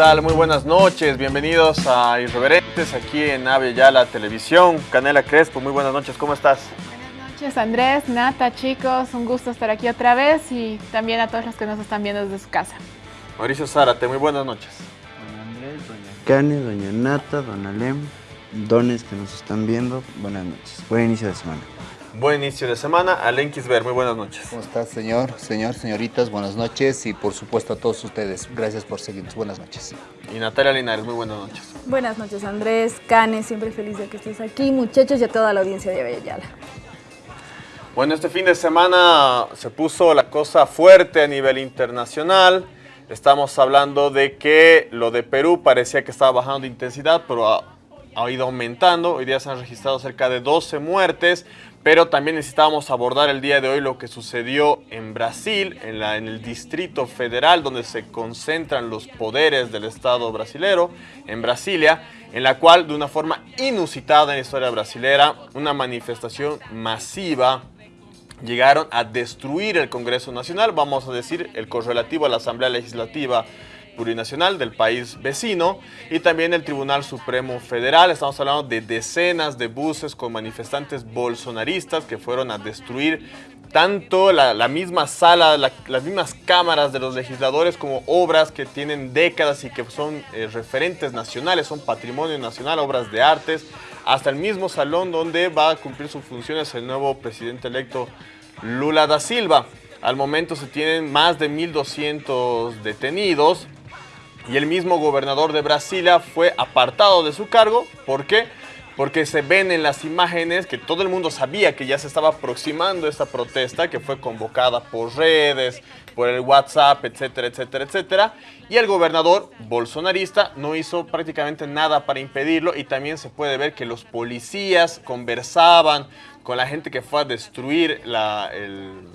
¿Qué tal? Muy buenas noches, bienvenidos a Irreverentes aquí en Ave la Televisión. Canela Crespo, muy buenas noches, ¿cómo estás? Buenas noches Andrés, Nata, chicos, un gusto estar aquí otra vez y también a todos los que nos están viendo desde su casa. Mauricio Zárate, muy buenas noches. Don Andrés, doña Cane, doña Nata, don Alem, dones que nos están viendo, buenas noches. Buen inicio de semana. Buen inicio de semana. Alen Kisber, muy buenas noches. ¿Cómo estás, señor, señor, señoritas? Buenas noches y por supuesto a todos ustedes. Gracias por seguirnos. Buenas noches. Y Natalia Linares, muy buenas noches. Buenas noches, Andrés, Cane, siempre feliz de que estés aquí, muchachos y a toda la audiencia de Avellala. Bueno, este fin de semana se puso la cosa fuerte a nivel internacional. Estamos hablando de que lo de Perú parecía que estaba bajando de intensidad, pero ha, ha ido aumentando. Hoy día se han registrado cerca de 12 muertes. Pero también necesitábamos abordar el día de hoy lo que sucedió en Brasil, en, el Distrito Federal, donde se concentran los poderes del Estado brasilero, en Brasilia, en la cual, de una forma inusitada en la historia brasilera, una manifestación masiva, llegaron a destruir el Congreso Nacional, vamos a decir, el correlativo a la Asamblea Legislativa plurinacional del país vecino y también el Tribunal Supremo Federal. Estamos hablando de decenas de buses con manifestantes bolsonaristas que fueron a destruir tanto la, misma sala, la, las mismas cámaras de los legisladores como obras que tienen décadas y que son eh, referentes nacionales, son patrimonio nacional, obras de artes, hasta el mismo salón donde va a cumplir sus funciones el nuevo presidente electo Lula da Silva. Al momento se tienen más de 1.200 detenidos, y el mismo gobernador de Brasilia fue apartado de su cargo. ¿Por qué? Porque se ven en las imágenes que todo el mundo sabía que ya se estaba aproximando esta protesta que fue convocada por redes, por el WhatsApp, etcétera, etcétera, etcétera. Y el gobernador bolsonarista no hizo prácticamente nada para impedirlo y también se puede ver que los policías conversaban con la gente que fue a destruir el,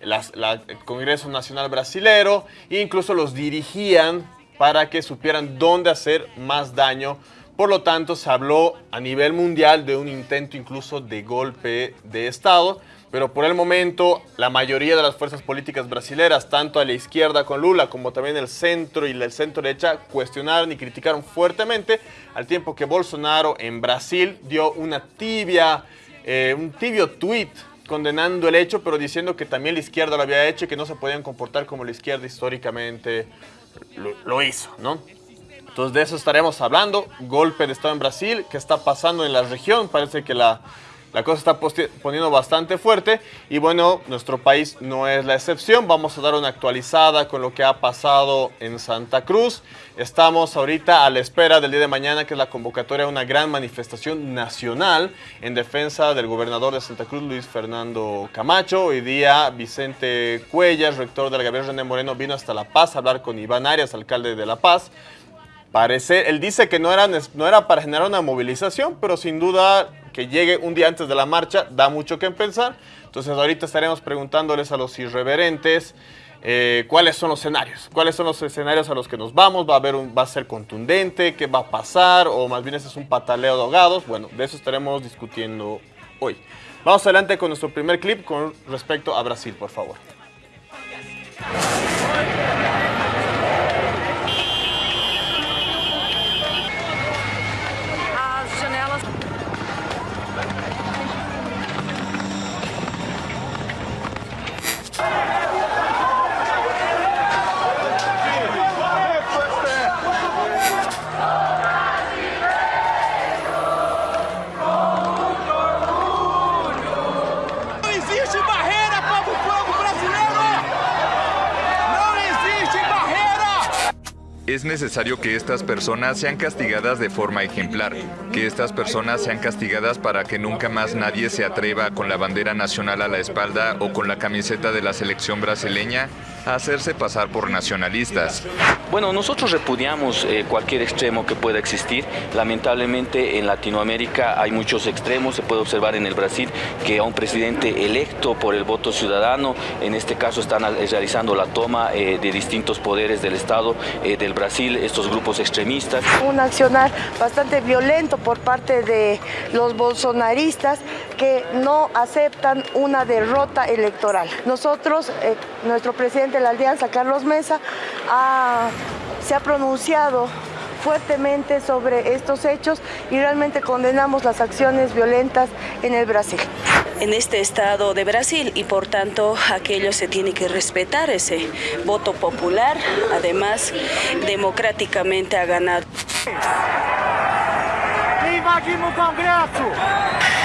el Congreso Nacional Brasilero e incluso los dirigían para que supieran dónde hacer más daño. Por lo tanto, se habló a nivel mundial de un intento incluso de golpe de Estado, pero por el momento la mayoría de las fuerzas políticas brasileras, tanto a la izquierda con Lula como también el centro y el centro derecha, cuestionaron y criticaron fuertemente, al tiempo que Bolsonaro en Brasil dio una tibia, eh, un tibio tweet condenando el hecho, pero diciendo que también la izquierda lo había hecho y que no se podían comportar como la izquierda históricamente lo, hizo, ¿no? Entonces de eso estaremos hablando, golpe de Estado en Brasil, qué está pasando en la región, parece que la, la cosa está poniendo bastante fuerte y bueno, nuestro país no es la excepción, vamos a dar una actualizada con lo que ha pasado en Santa Cruz, estamos ahorita a la espera del día de mañana que es la convocatoria a una gran manifestación nacional en defensa del gobernador de Santa Cruz, Luis Fernando Camacho, hoy día Vicente Cuellas, rector de la Gabriel René Moreno, vino hasta La Paz a hablar con Iván Arias, alcalde de La Paz, Parece, él dice que no era, no era para generar una movilización, pero sin duda que llegue un día antes de la marcha da mucho que pensar. Entonces ahorita estaremos preguntándoles a los irreverentes eh, cuáles son los escenarios, cuáles son los escenarios a los que nos vamos, va a, haber un, va a ser contundente, qué va a pasar, o más bien ese es un pataleo de ahogados. Bueno, de eso estaremos discutiendo hoy. Vamos adelante con nuestro primer clip con respecto a Brasil, por favor. Es necesario que estas personas sean castigadas de forma ejemplar, que estas personas sean castigadas para que nunca más nadie se atreva con la bandera nacional a la espalda o con la camiseta de la selección brasileña a hacerse pasar por nacionalistas. Bueno, nosotros repudiamos eh, cualquier extremo que pueda existir. Lamentablemente en Latinoamérica hay muchos extremos. Se puede observar en el Brasil que a un presidente electo por el voto ciudadano, en este caso están realizando la toma eh, de distintos poderes del Estado eh, del Brasil, estos grupos extremistas. Un accionar bastante violento por parte de los bolsonaristas que no aceptan una derrota electoral. Nosotros, nuestro presidente presidente de la Alianza, Carlos Mesa, se ha pronunciado fuertemente sobre estos hechos y realmente condenamos las acciones violentas en el Brasil. En este estado de Brasil y por tanto aquello se tiene que respetar ese voto popular, además democráticamente ha ganado. Invadimos Congreso!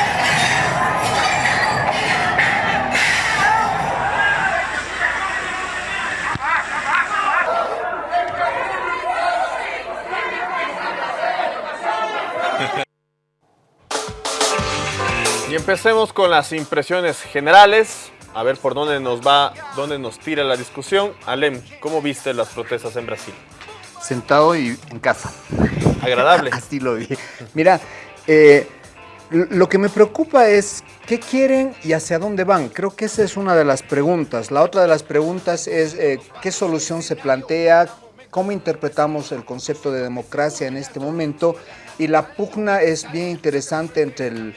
Y empecemos con las impresiones generales. A ver por dónde nos va, dónde nos tira la discusión. Alem, ¿cómo viste las protestas en Brasil? Sentado y en casa. Agradable. Así lo vi. Mira, eh, lo que me preocupa es qué quieren y hacia dónde van. Creo que esa es una de las preguntas. La otra de las preguntas es eh, qué solución se plantea, cómo interpretamos el concepto de democracia en este momento. Y la pugna es bien interesante entre el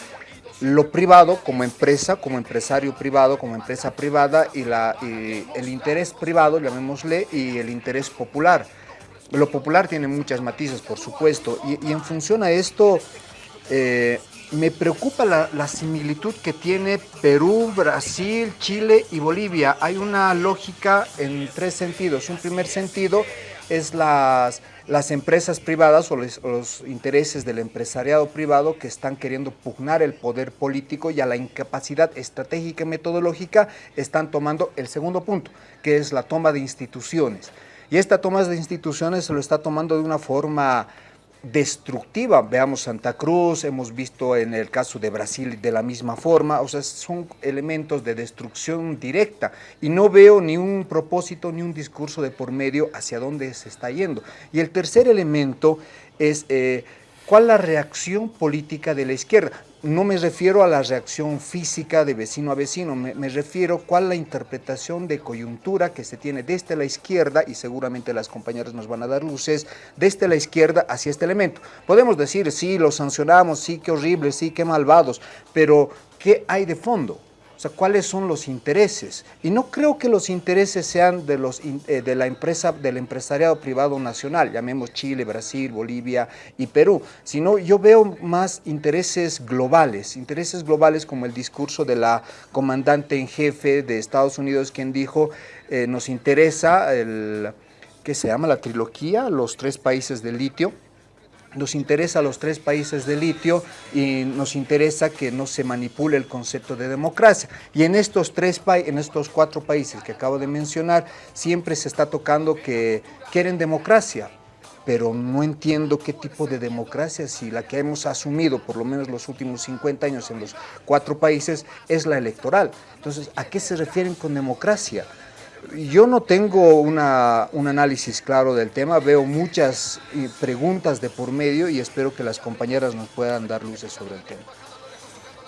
lo privado como empresa, como empresario privado, como empresa privada y, la, el interés privado, llamémosle, y el interés popular. Lo popular tiene muchas matices, por supuesto, y, en función a esto eh, me preocupa la, la, similitud que tiene Perú, Brasil, Chile y Bolivia. Hay una lógica en tres sentidos. Un primer sentido es las las empresas privadas o los, intereses del empresariado privado que están queriendo pugnar el poder político y a la incapacidad estratégica y metodológica están tomando el segundo punto, que es la toma de instituciones. Y esta toma de instituciones se lo está tomando de una forma destructiva. Veamos Santa Cruz, hemos visto en el caso de Brasil de la misma forma, o sea, son elementos de destrucción directa y no veo ni un propósito ni un discurso de por medio hacia dónde se está yendo. Y el tercer elemento es eh, cuál la reacción política de la izquierda no me refiero a la reacción física de vecino a vecino, me, refiero cuál la interpretación de coyuntura que se tiene desde la izquierda, y seguramente las compañeras nos van a dar luces, desde la izquierda hacia este elemento. Podemos decir, sí, lo sancionamos, sí, qué horrible, sí, qué malvados, pero ¿qué hay de fondo? O sea, ¿cuáles son los intereses? Y no creo que los intereses sean de, los, eh, de la empresa, del empresariado privado nacional, llamemos Chile, Brasil, Bolivia y Perú, sino yo veo más intereses globales, intereses globales como el discurso de la comandante en jefe de Estados Unidos, quien dijo, eh, nos interesa el, ¿qué se llama? La trilogía, los tres países del litio, nos interesa a los tres países de litio y nos interesa que no se manipule el concepto de democracia. Y en estos, tres en estos cuatro países que acabo de mencionar, siempre se está tocando que quieren democracia, pero no entiendo qué tipo de democracia, si la que hemos asumido por lo menos los últimos 50 años en los cuatro países es la electoral. Entonces, ¿a qué se refieren con democracia? Yo no tengo una, un análisis claro del tema, veo muchas eh, preguntas de por medio y espero que las compañeras nos puedan dar luces sobre el tema.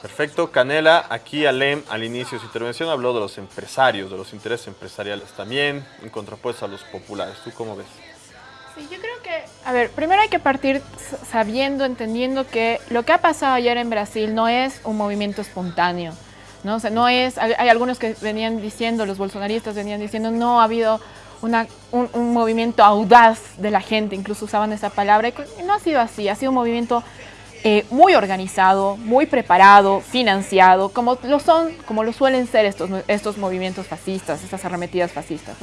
Perfecto. Canela, aquí Alem al inicio de su intervención habló de los empresarios, de los intereses empresariales también, en contrapuesto a los populares. ¿Tú cómo ves? Sí, yo creo que, a ver, primero hay que partir sabiendo, entendiendo que lo que ha pasado ayer en Brasil no es un movimiento espontáneo. ¿No? no es, hay, algunos que venían diciendo, los bolsonaristas venían diciendo, no ha habido una, un, movimiento audaz de la gente, incluso usaban esa palabra, no ha sido así, ha sido un movimiento eh, muy organizado, muy preparado, financiado, como lo son, como lo suelen ser estos, estos movimientos fascistas, estas arremetidas fascistas.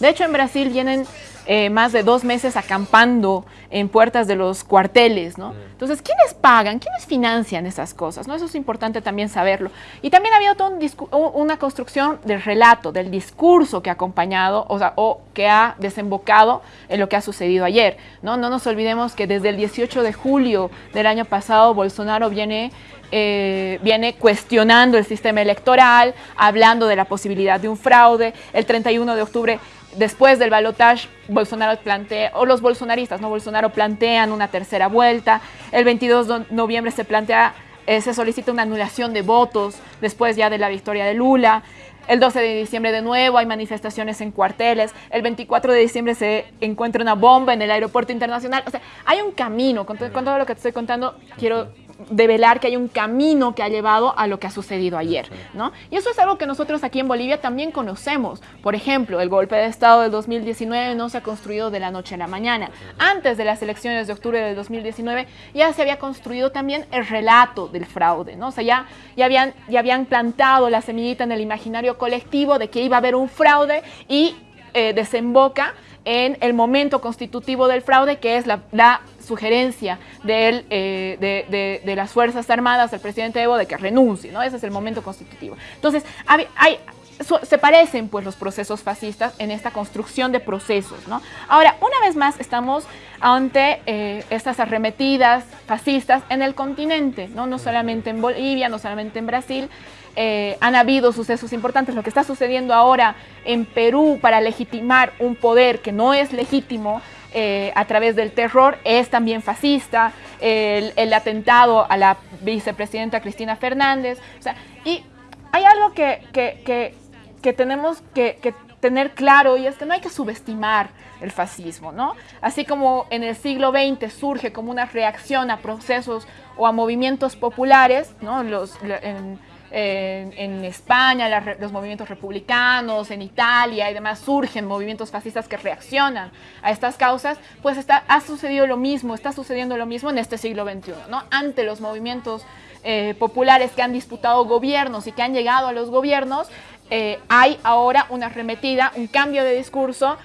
De hecho, en Brasil vienen eh, más de dos meses acampando en puertas de los cuarteles, ¿no? Entonces, ¿quiénes pagan? ¿Quiénes financian esas cosas? ¿no? Eso es importante también saberlo. Y también ha habido toda una construcción del relato, del discurso que ha acompañado, o, sea, o que ha desembocado en lo que ha sucedido ayer, ¿no? No nos olvidemos que desde el 18 de julio del año pasado, Bolsonaro viene eh, viene cuestionando el sistema electoral, hablando de la posibilidad de un fraude. El 31 de octubre Después del balotaje, Bolsonaro plantea, o los bolsonaristas, ¿no? Bolsonaro plantean una tercera vuelta. El 22 de noviembre se plantea, eh, se solicita una anulación de votos después ya de la victoria de Lula. El 12 de diciembre de nuevo hay manifestaciones en cuarteles. El 24 de diciembre se encuentra una bomba en el aeropuerto internacional. O sea, hay un camino. Con, con todo lo que te estoy contando, quiero develar que hay un camino que ha llevado a lo que ha sucedido ayer, ¿no? Y eso es algo que nosotros aquí en Bolivia también conocemos. Por ejemplo, el golpe de Estado del 2019 no se ha construido de la noche a la mañana. Antes de las elecciones de octubre del 2019 ya se había construido también el relato del fraude, ¿no? O sea, ya, ya, habían, ya habían plantado la semillita en el imaginario colectivo de que iba a haber un fraude y eh, desemboca en el momento constitutivo del fraude, que es la, la sugerencia de, eh, de, de, las Fuerzas Armadas del presidente Evo de que renuncie, ¿no? Ese es el momento constitutivo. Entonces, hay, hay se parecen pues los procesos fascistas en esta construcción de procesos, ¿no? Ahora, una vez más estamos ante eh, estas arremetidas fascistas en el continente, ¿no? No solamente en Bolivia, no solamente en Brasil, eh, han habido sucesos importantes. Lo que está sucediendo ahora en Perú para legitimar un poder que no es legítimo eh, a través del terror es también fascista, el, atentado a la vicepresidenta Cristina Fernández. O sea, y hay algo que, que, que, tenemos que, tener claro y es que no hay que subestimar el fascismo, ¿no? Así como en el siglo XX surge como una reacción a procesos o a movimientos populares, ¿no? Los, en, en, España, los movimientos republicanos, en Italia y demás, surgen movimientos fascistas que reaccionan a estas causas, pues está, ha sucedido lo mismo, está sucediendo lo mismo en este siglo XXI, ¿no? Ante los movimientos eh, populares que han disputado gobiernos y que han llegado a los gobiernos, eh, hay ahora una arremetida, un cambio de discurso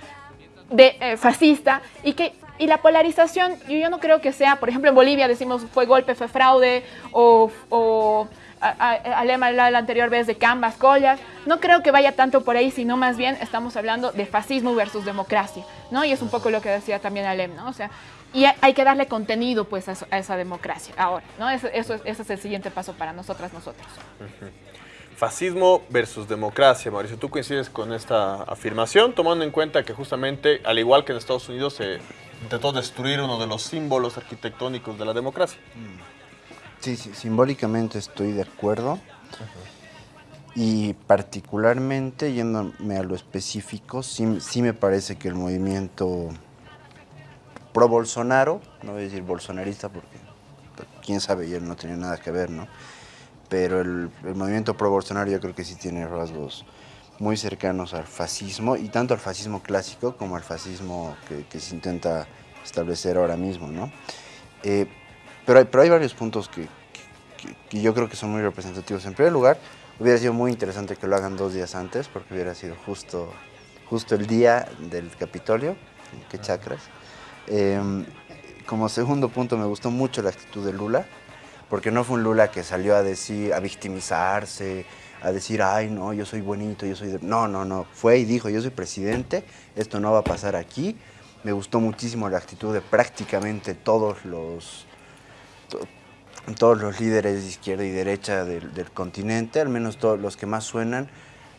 de, eh, fascista y que y la polarización, yo, no creo que sea, por ejemplo, en Bolivia decimos fue golpe, fue fraude, o Alema la anterior vez de Canvas, Collas, no creo que vaya tanto por ahí, sino más bien estamos hablando de fascismo versus democracia, ¿no? Y es un poco lo que decía también Alem, ¿no? O sea, y hay que darle contenido pues a, esa democracia ahora, ¿no? Eso, eso, ese es el siguiente paso para nosotras, nosotros. Fascismo versus democracia, Mauricio. ¿Tú coincides con esta afirmación, tomando en cuenta que justamente, al igual que en Estados Unidos, se intentó destruir uno de los símbolos arquitectónicos de la democracia? Mm. Sí, sí, simbólicamente estoy de acuerdo. Y particularmente, yéndome a lo específico, sí, sí me parece que el movimiento pro-Bolsonaro, no voy a decir bolsonarista porque quién sabe, él no tenía nada que ver, ¿no? Pero el, movimiento pro-Bolsonaro yo creo que sí tiene rasgos muy cercanos al fascismo, y tanto al fascismo clásico como al fascismo que, se intenta establecer ahora mismo, ¿no? Eh, pero hay, pero hay varios puntos que, que, yo creo que son muy representativos. En primer lugar, hubiera sido muy interesante que lo hagan dos días antes, porque hubiera sido justo, justo el día del Capitolio, que chacras. Em, como segundo punto, me gustó mucho la actitud de Lula, porque no fue un Lula que salió a decir, a victimizarse, a decir, ay, no, yo soy bonito, yo soy... No, no, no, fue y dijo, yo soy presidente, esto no va a pasar aquí. Me gustó muchísimo la actitud de prácticamente todos los todos los líderes de izquierda y derecha del, continente, al menos todos los que más suenan,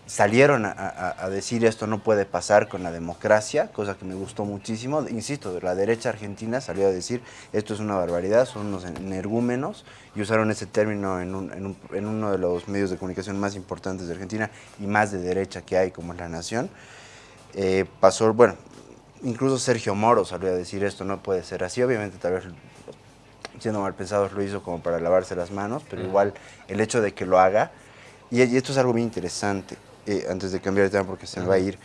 salieron a, decir esto no puede pasar con la democracia, cosa que me gustó muchísimo. Insisto, la derecha argentina salió a decir esto es una barbaridad, son unos energúmenos, y usaron ese término en, uno de los medios de comunicación más importantes de Argentina y más de derecha que hay, como es La Nación. Eh, pasó, bueno, incluso Sergio Moro salió a decir esto no puede ser así, obviamente tal vez siendo mal pensados lo hizo como para lavarse las manos, pero igual el hecho de que lo haga, y, esto es algo muy interesante, eh, antes de cambiar de tema porque se me va a ir,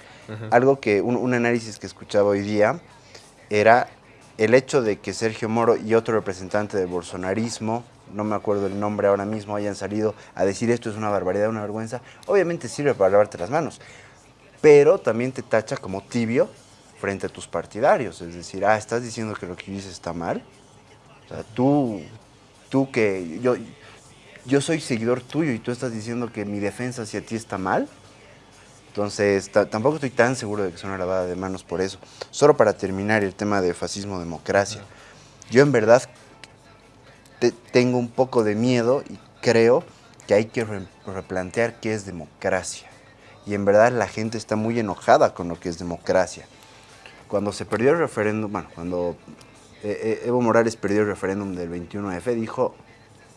algo que, un, análisis que escuchaba hoy día era el hecho de que Sergio Moro y otro representante del bolsonarismo, no me acuerdo el nombre ahora mismo, hayan salido a decir esto es una barbaridad, una vergüenza, obviamente sirve para lavarte las manos, pero también te tacha como tibio frente a tus partidarios, es decir, ah, estás diciendo que lo que dices está mal, o sea, tú, tú que yo, yo soy seguidor tuyo y tú estás diciendo que mi defensa hacia ti está mal. Entonces, tampoco estoy tan seguro de que sea una lavada de manos por eso. Solo para terminar el tema de fascismo-democracia. Yo en verdad tengo un poco de miedo y creo que hay que replantear qué es democracia. Y en verdad la gente está muy enojada con lo que es democracia. Cuando se perdió el referéndum, bueno, cuando eh, eh, Evo Morales perdió el referéndum del 21F, dijo,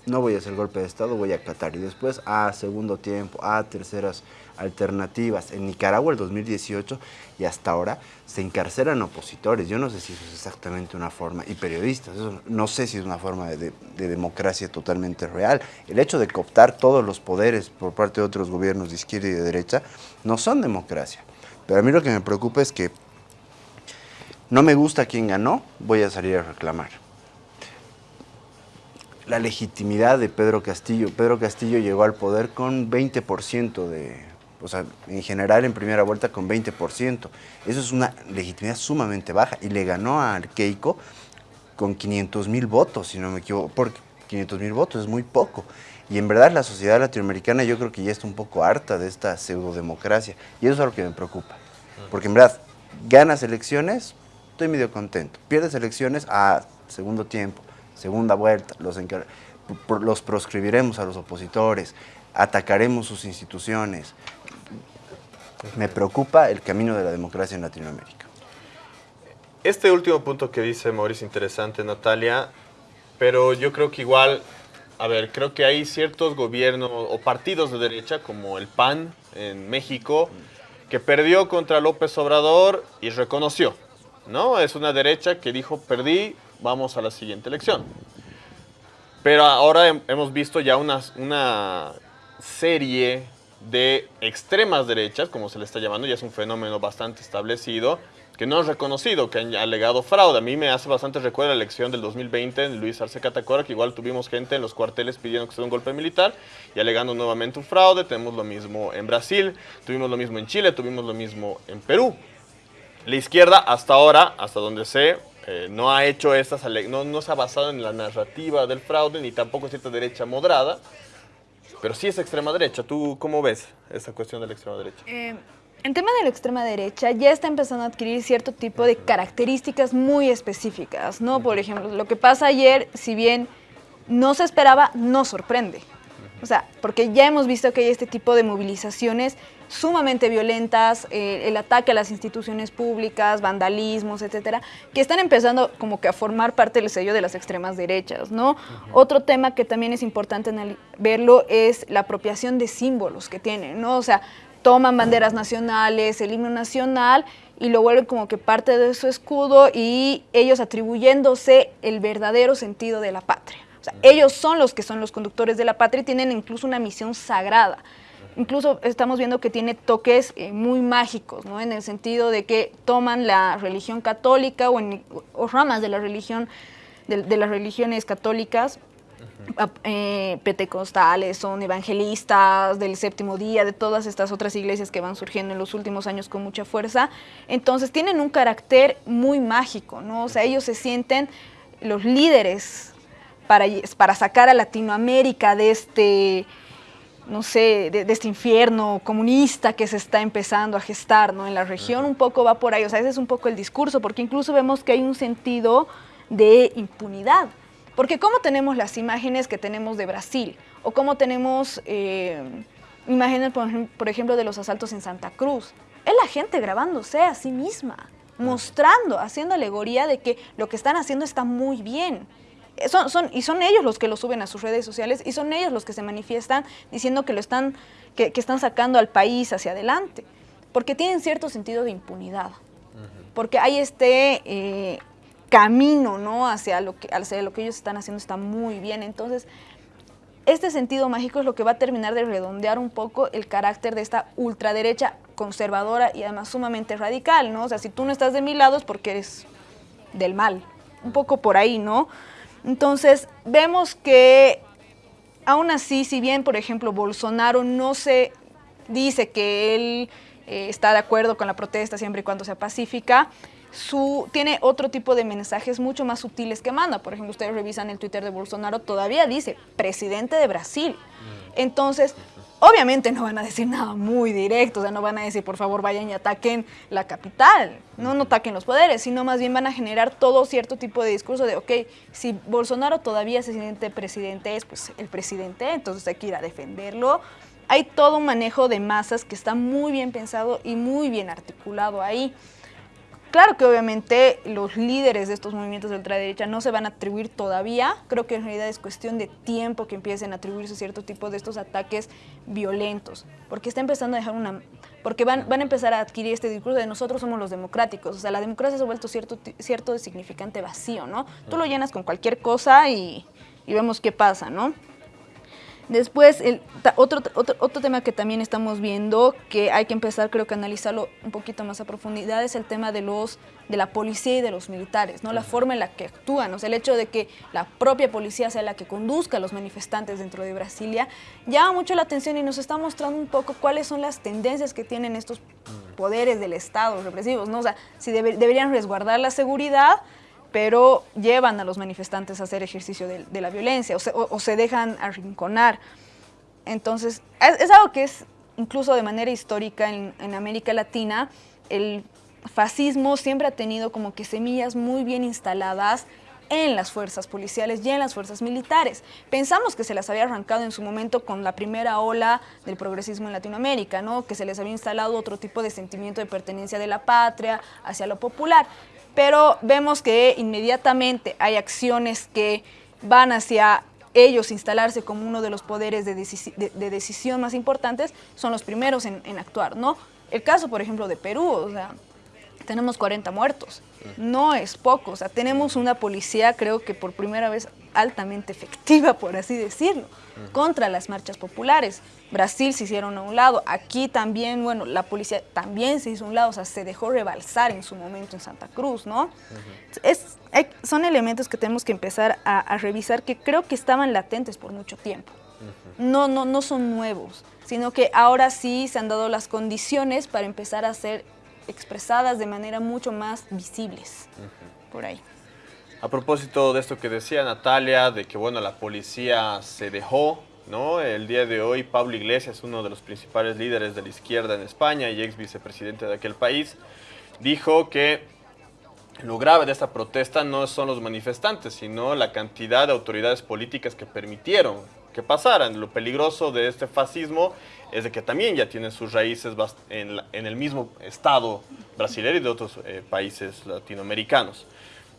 no voy a hacer golpe de Estado, voy a acatar. Y después a segundo tiempo, a terceras alternativas. En Nicaragua el 2018 y hasta ahora se encarcelan opositores. Yo no sé si eso es exactamente una forma, y periodistas, no sé si es una forma de, de democracia totalmente real. El hecho de cooptar todos los poderes por parte de otros gobiernos de izquierda y de derecha no son democracia. Pero a mí lo que me preocupa es que no me gusta quien ganó, voy a salir a reclamar la legitimidad de Pedro Castillo. Pedro Castillo llegó al poder con 20% de, o sea, en general en primera vuelta con 20%. Eso es una legitimidad sumamente baja y le ganó a Keiko con 500 mil votos, si no me equivoco, porque 500 mil votos es muy poco. Y en verdad la sociedad latinoamericana yo creo que ya está un poco harta de esta pseudodemocracia y eso es algo que me preocupa. Porque en verdad, ganas elecciones, estoy medio contento. Pierdes elecciones a segundo tiempo segunda vuelta, los, los proscribiremos a los opositores, atacaremos sus instituciones. Me preocupa el camino de la democracia en Latinoamérica. Este último punto que dice Mauricio, interesante, Natalia, pero yo creo que igual, a ver, creo que hay ciertos gobiernos o partidos de derecha, como el PAN en México, que perdió contra López Obrador y reconoció, ¿no? Es una derecha que dijo, perdí, vamos a la siguiente elección. Pero ahora hemos visto ya una, serie de extremas derechas, como se le está llamando, ya es un fenómeno bastante establecido, que no han reconocido, que han alegado fraude. A mí me hace bastante recuerdo la elección del 2020 en Luis Arce Catacora, que igual tuvimos gente en los cuarteles pidiendo que se dé un golpe militar y alegando nuevamente un fraude. Tenemos lo mismo en Brasil, tuvimos lo mismo en Chile, tuvimos lo mismo en Perú. La izquierda hasta ahora, hasta donde sé, eh, no ha hecho estas, no, no se ha basado en la narrativa del fraude, ni tampoco cierta derecha moderada, pero sí es extrema derecha. ¿Tú cómo ves esa cuestión de la extrema derecha? Eh, en tema de la extrema derecha ya está empezando a adquirir cierto tipo de características muy específicas, ¿no? Por ejemplo, lo que pasa ayer, si bien no se esperaba, no sorprende. O sea, porque ya hemos visto que hay este tipo de movilizaciones sumamente violentas, eh, el ataque a las instituciones públicas, vandalismos, etcétera, que están empezando como que a formar parte del sello de las extremas derechas, ¿no? Otro tema que también es importante verlo es la apropiación de símbolos que tienen, ¿no? O sea, toman banderas nacionales, el himno nacional y lo vuelven como que parte de su escudo y ellos atribuyéndose el verdadero sentido de la patria. O sea, ellos son los que son los conductores de la patria y tienen incluso una misión sagrada incluso estamos viendo que tiene toques eh, muy mágicos, ¿no? En el sentido de que toman la religión católica o, ramas de la religión, de, las religiones católicas, eh, pentecostales, son evangelistas del séptimo día, de todas estas otras iglesias que van surgiendo en los últimos años con mucha fuerza. Entonces tienen un carácter muy mágico, ¿no? O sea, ellos se sienten los líderes para, para sacar a Latinoamérica de este no sé, de, este infierno comunista que se está empezando a gestar ¿no? en la región, un poco va por ahí, o sea, ese es un poco el discurso, porque incluso vemos que hay un sentido de impunidad, porque cómo tenemos las imágenes que tenemos de Brasil, o cómo tenemos eh, imágenes, por, ejemplo, de los asaltos en Santa Cruz, es la gente grabándose a sí misma, mostrando, haciendo alegoría de que lo que están haciendo está muy bien, son, y son ellos los que lo suben a sus redes sociales y son ellos los que se manifiestan diciendo que lo están, que, están sacando al país hacia adelante, porque tienen cierto sentido de impunidad, porque hay este eh, camino ¿no? hacia, lo que, hacia lo que ellos están haciendo está muy bien, entonces este sentido mágico es lo que va a terminar de redondear un poco el carácter de esta ultraderecha conservadora y además sumamente radical, ¿no? O sea, si tú no estás de mi lado es porque eres del mal, un poco por ahí, ¿no? Entonces, vemos que aún así, si bien, por ejemplo, Bolsonaro no se dice que él eh, está de acuerdo con la protesta siempre y cuando sea pacífica, su, tiene otro tipo de mensajes mucho más sutiles que manda. Por ejemplo, ustedes revisan el Twitter de Bolsonaro, todavía dice, presidente de Brasil. Mm. Entonces, Obviamente no van a decir nada muy directo, o sea, no van a decir, por favor, vayan y ataquen la capital, no, no ataquen los poderes, sino más bien van a generar todo cierto tipo de discurso de, ok, si Bolsonaro todavía se siente presidente, es pues el presidente, entonces hay que ir a defenderlo. Hay todo un manejo de masas que está muy bien pensado y muy bien articulado ahí. Claro que obviamente los líderes de estos movimientos de ultraderecha no se van a atribuir todavía, creo que en realidad es cuestión de tiempo que empiecen a atribuirse cierto tipo de estos ataques violentos, porque está empezando a dejar una... porque van, van a empezar a adquirir este discurso de nosotros somos los democráticos, o sea, la democracia se ha vuelto cierto, cierto significante vacío, ¿no? Tú lo llenas con cualquier cosa y, y vemos qué pasa, ¿no? Después, el, otro, otro, otro, tema que también estamos viendo, que hay que empezar creo que a analizarlo un poquito más a profundidad, es el tema de, los, de la policía y de los militares, ¿no? la forma en la que actúan, o sea, el hecho de que la propia policía sea la que conduzca a los manifestantes dentro de Brasilia, llama mucho la atención y nos está mostrando un poco cuáles son las tendencias que tienen estos poderes del Estado represivos, ¿no? o sea, si debe, deberían resguardar la seguridad, pero llevan a los manifestantes a hacer ejercicio de, la violencia o se, o, o se, dejan arrinconar. Entonces, es, es, algo que es incluso de manera histórica en, en, América Latina, el fascismo siempre ha tenido como que semillas muy bien instaladas en las fuerzas policiales y en las fuerzas militares. Pensamos que se las había arrancado en su momento con la primera ola del progresismo en Latinoamérica, ¿no? que se les había instalado otro tipo de sentimiento de pertenencia de la patria hacia lo popular pero vemos que inmediatamente hay acciones que van hacia ellos instalarse como uno de los poderes de, deci de, de decisión más importantes, son los primeros en, en, actuar, ¿no? El caso, por ejemplo, de Perú, o sea, tenemos 40 muertos, no es poco, o sea, tenemos una policía, creo que por primera vez altamente efectiva, por así decirlo, contra las marchas populares. Brasil se hicieron a un lado, aquí también, bueno, la policía también se hizo a un lado, o sea, se dejó rebalsar en su momento en Santa Cruz, ¿no? Uh -huh. es, hay, son elementos que tenemos que empezar a, a, revisar que creo que estaban latentes por mucho tiempo. Uh -huh. No, no, no son nuevos, sino que ahora sí se han dado las condiciones para empezar a ser expresadas de manera mucho más visibles, por ahí. A propósito de esto que decía Natalia, de que bueno, la policía se dejó ¿no? El día de hoy Pablo Iglesias, uno de los principales líderes de la izquierda en España y ex vicepresidente de aquel país, dijo que lo grave de esta protesta no son los manifestantes, sino la cantidad de autoridades políticas que permitieron que pasaran. Lo peligroso de este fascismo es de que también ya tiene sus raíces en, el mismo estado brasileño y de otros eh, países latinoamericanos.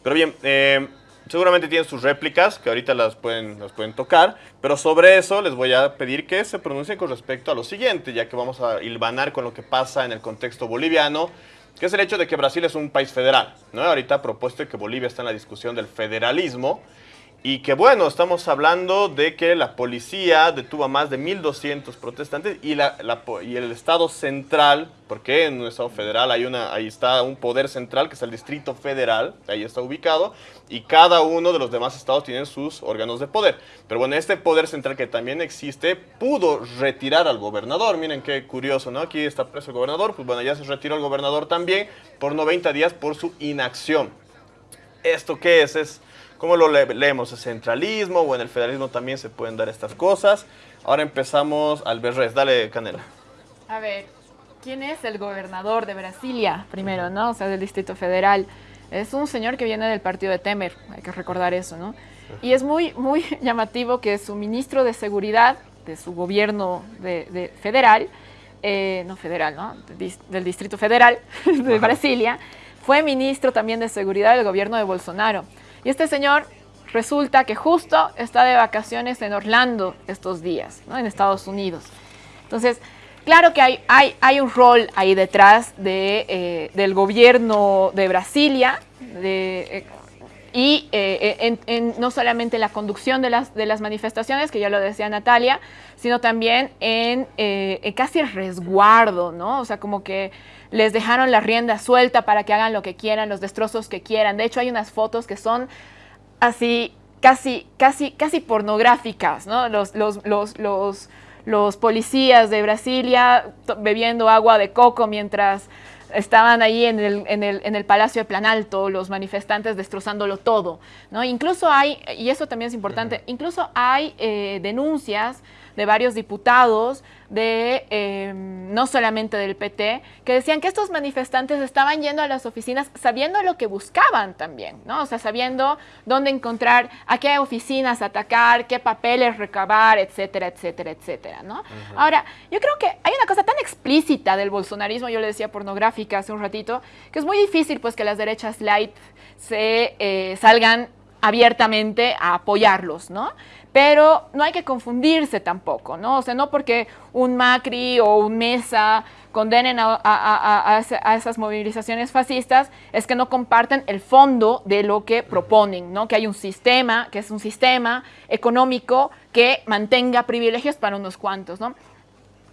Pero bien, eh, seguramente tienen sus réplicas, que ahorita las pueden, las pueden tocar, pero sobre eso les voy a pedir que se pronuncien con respecto a lo siguiente, ya que vamos a hilvanar con lo que pasa en el contexto boliviano, que es el hecho de que Brasil es un país federal. ¿no? Ahorita propuesto que Bolivia está en la discusión del federalismo, y que bueno, estamos hablando de que la policía detuvo a más de 1.200 protestantes y, la, y, el Estado central, porque en un Estado federal hay una, ahí está un poder central que es el Distrito Federal, ahí está ubicado, y cada uno de los demás estados tienen sus órganos de poder. Pero bueno, este poder central que también existe pudo retirar al gobernador, miren qué curioso, ¿no? Aquí está preso el gobernador, pues bueno, ya se retiró el gobernador también por 90 días por su inacción. ¿Esto qué es? Es ¿Cómo lo le leemos? ¿El centralismo o en el federalismo también se pueden dar estas cosas? Ahora empezamos al Berres. Dale, Canela. A ver, ¿quién es el gobernador de Brasilia? Primero, ¿no? O sea, del Distrito Federal. Es un señor que viene del partido de Temer, hay que recordar eso, ¿no? Y es muy, muy llamativo que su ministro de Seguridad de su gobierno de, de federal, eh, no federal, ¿no? Del Distrito Federal de. Brasilia, fue ministro también de Seguridad del gobierno de Bolsonaro. Y este señor resulta que justo está de vacaciones en Orlando estos días, ¿no? en Estados Unidos. Entonces, claro que hay, hay, hay un rol ahí detrás de, eh, del gobierno de Brasilia eh, y eh, en, no solamente la conducción de las, de las manifestaciones, que ya lo decía Natalia, sino también en, en casi el resguardo, ¿no? O sea, como que les dejaron la rienda suelta para que hagan lo que quieran, los destrozos que quieran. De hecho, hay unas fotos que son así, casi, casi, casi pornográficas, ¿no? Los, los, los, los, los policías de Brasilia bebiendo agua de coco mientras estaban ahí en el, en, el, en el Palacio de Planalto, los manifestantes destrozándolo todo, ¿no? Incluso hay, y eso también es importante, incluso hay eh, denuncias de varios diputados, de eh, no solamente del PT, que decían que estos manifestantes estaban yendo a las oficinas sabiendo lo que buscaban también, ¿no? O sea, sabiendo dónde encontrar, a qué oficinas atacar, qué papeles recabar, etcétera, etcétera, etcétera, ¿no? Ahora, yo creo que hay una cosa tan explícita del bolsonarismo, yo le decía pornográfica hace un ratito, que es muy difícil pues que las derechas light se eh, salgan abiertamente a apoyarlos, ¿no? Pero no hay que confundirse tampoco, ¿no? O sea, no porque un Macri o un Mesa condenen a, esas movilizaciones fascistas, es que no comparten el fondo de lo que proponen, ¿no? Que hay un sistema, que es un sistema económico que mantenga privilegios para unos cuantos, ¿no?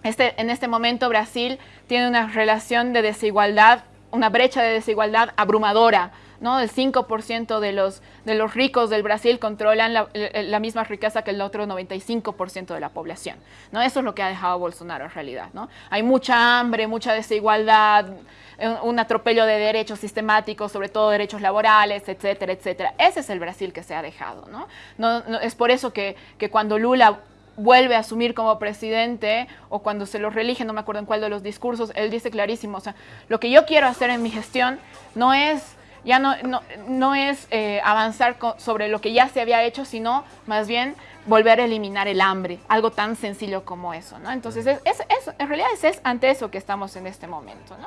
Este, en este momento Brasil tiene una relación de desigualdad, una brecha de desigualdad abrumadora ¿no? El 5% de los, de los ricos del Brasil controlan la, misma riqueza que el otro 95% de la población, ¿no? Eso es lo que ha dejado Bolsonaro en realidad, ¿no? Hay mucha hambre, mucha desigualdad, un, atropello de derechos sistemáticos, sobre todo derechos laborales, etcétera, etcétera. Ese es el Brasil que se ha dejado, ¿no? no, es por eso que, que cuando Lula vuelve a asumir como presidente o cuando se lo reelige, no me acuerdo en cuál de los discursos, él dice clarísimo, o sea, lo que yo quiero hacer en mi gestión no es ya no, no, es eh, avanzar sobre lo que ya se había hecho, sino más bien volver a eliminar el hambre, algo tan sencillo como eso, ¿no? Entonces, es, en realidad es, ante eso que estamos en este momento, ¿no?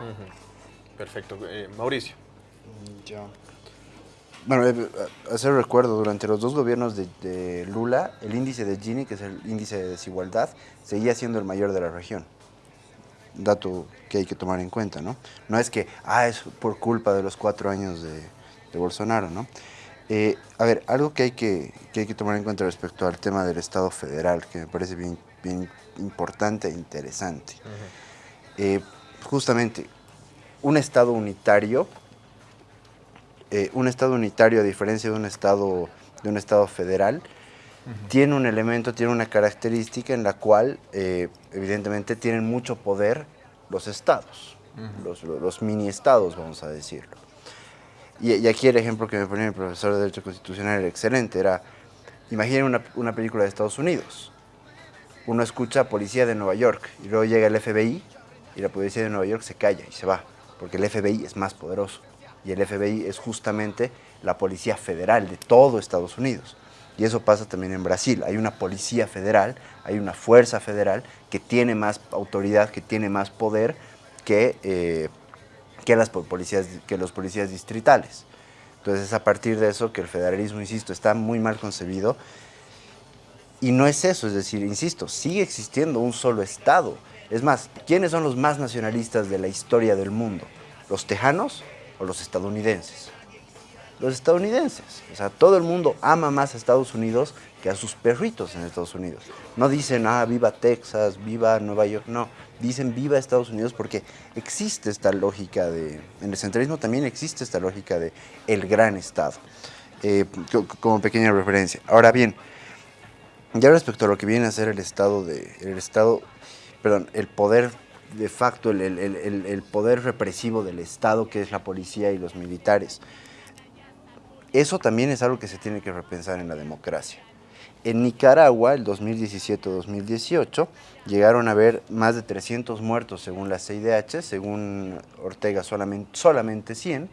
Perfecto. Eh, Mauricio. Yo. Bueno, eh, hacer recuerdo, durante los dos gobiernos de, de, Lula, el índice de Gini, que es el índice de desigualdad, seguía siendo el mayor de la región dato que hay que tomar en cuenta, ¿no? No es que, ah, es por culpa de los cuatro años de, Bolsonaro, ¿no? Eh, a ver, algo que hay que, hay que tomar en cuenta respecto al tema del Estado federal, que me parece bien, bien importante e interesante. Eh, justamente, un Estado unitario, eh, un Estado unitario a diferencia de un Estado, de un estado federal, tiene un elemento, tiene una característica en la cual eh, evidentemente tienen mucho poder los estados, los, mini estados, vamos a decirlo. Y, aquí el ejemplo que me ponía mi profesor de Derecho Constitucional era excelente, era, imaginen una, una película de Estados Unidos, uno escucha policía de Nueva York y luego llega el FBI y la policía de Nueva York se calla y se va, porque el FBI es más poderoso y el FBI es justamente la policía federal de todo Estados Unidos. Y eso pasa también en Brasil. Hay una policía federal, hay una fuerza federal que tiene más autoridad, que tiene más poder que, eh, que, las policías, que los policías distritales. Entonces es a partir de eso que el federalismo, insisto, está muy mal concebido. Y no es eso, es decir, insisto, sigue existiendo un solo Estado. Es más, ¿quiénes son los más nacionalistas de la historia del mundo? ¿Los tejanos o los estadounidenses? Los estadounidenses. O sea, todo el mundo ama más a Estados Unidos que a sus perritos en Estados Unidos. No dicen, ah, viva Texas, viva Nueva York, no. Dicen viva Estados Unidos porque existe esta lógica de, en el centralismo también existe esta lógica de el gran Estado, eh, como pequeña referencia. Ahora bien, ya respecto a lo que viene a ser el Estado, de, el Estado, perdón, el poder de facto, el, el poder represivo del Estado, que es la policía y los militares, eso también es algo que se tiene que repensar en la democracia. En Nicaragua, el 2017-2018, llegaron a haber más de 300 muertos según la CIDH, según Ortega solamente, solamente 100,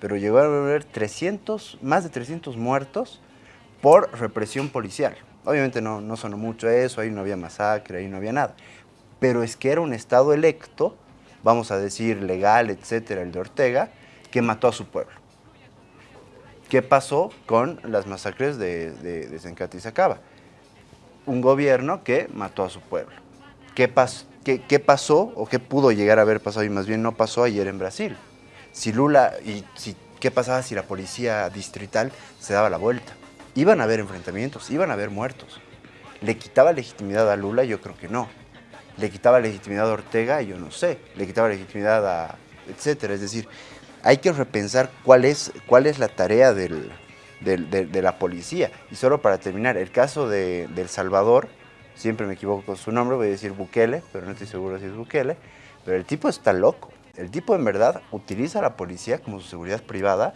pero llegaron a haber 300, más de 300 muertos por represión policial. Obviamente no, no sonó mucho eso, ahí no había masacre, ahí no había nada. Pero es que era un Estado electo, vamos a decir legal, etcétera, el de Ortega, que mató a su pueblo. ¿Qué pasó con las masacres de, de, de Sacaba? Un gobierno que mató a su pueblo. ¿Qué, qué, pasó o qué pudo llegar a haber pasado y más bien no pasó ayer en Brasil? Si Lula, y si, ¿qué pasaba si la policía distrital se daba la vuelta? Iban a haber enfrentamientos, iban a haber muertos. ¿Le quitaba legitimidad a Lula? Yo creo que no. ¿Le quitaba legitimidad a Ortega? Yo no sé. ¿Le quitaba legitimidad a etcétera? Es decir, hay que repensar cuál es, cuál es la tarea del, de, la policía. Y solo para terminar, el caso de, El Salvador, siempre me equivoco con su nombre, voy a decir Bukele, pero no estoy seguro si es Bukele, pero el tipo está loco. El tipo en verdad utiliza a la policía como su seguridad privada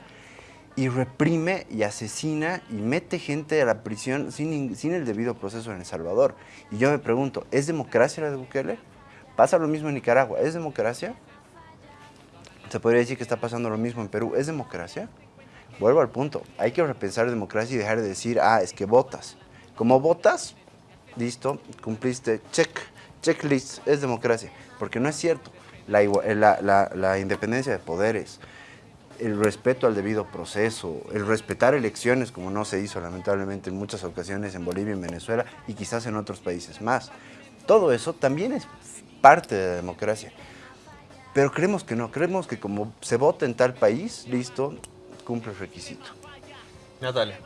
y reprime y asesina y mete gente a la prisión sin, sin el debido proceso en El Salvador. Y yo me pregunto, ¿es democracia la de Bukele? Pasa lo mismo en Nicaragua, ¿es democracia? Se podría decir que está pasando lo mismo en Perú, ¿es democracia? Vuelvo al punto, hay que repensar democracia y dejar de decir, ah, es que votas. Como votas, listo, cumpliste, check, checklist, es democracia. Porque no es cierto. La, la, la, la independencia de poderes, el respeto al debido proceso, el respetar elecciones como no se hizo lamentablemente en muchas ocasiones en Bolivia en Venezuela y quizás en otros países más. Todo eso también es parte de la democracia. Pero creemos que no, creemos que como se vota en tal país, listo, cumple el requisito. Natalia.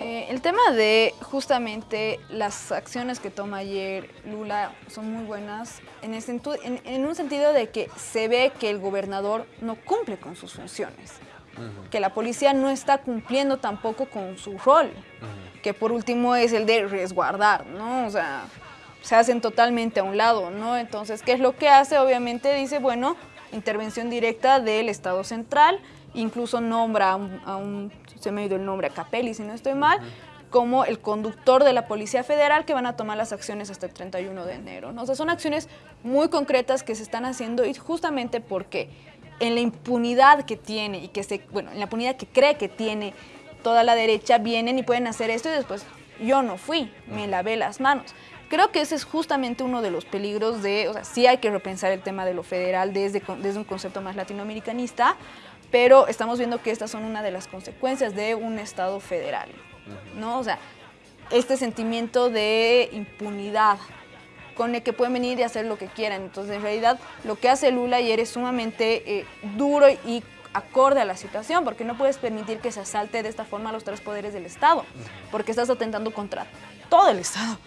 Eh, el tema de justamente las acciones que toma ayer Lula son muy buenas en, en, un sentido de que se ve que el gobernador no cumple con sus funciones, que la policía no está cumpliendo tampoco con su rol, que por último es el de resguardar, ¿no? O sea, se hacen totalmente a un lado, ¿no? Entonces, ¿qué es lo que hace? Obviamente dice, bueno, intervención directa del Estado Central, incluso nombra a un, se me ha ido el nombre, a Capelli, si no estoy mal, como el conductor de la Policía Federal que van a tomar las acciones hasta el 31 de enero. ¿no? O sea, son acciones muy concretas que se están haciendo y justamente porque en la impunidad que tiene y que se, bueno, en la impunidad que cree que tiene toda la derecha, vienen y pueden hacer esto y después yo no fui, me lavé las manos. Creo que ese es justamente uno de los peligros de, o sea, sí hay que repensar el tema de lo federal desde, desde un concepto más latinoamericanista, pero estamos viendo que estas son una de las consecuencias de un Estado federal, ¿no? O sea, este sentimiento de impunidad con el que pueden venir y hacer lo que quieran. Entonces, en realidad, lo que hace Lula ayer es sumamente eh, duro y acorde a la situación, porque no puedes permitir que se asalte de esta forma los tres poderes del Estado, porque estás atentando contra todo el Estado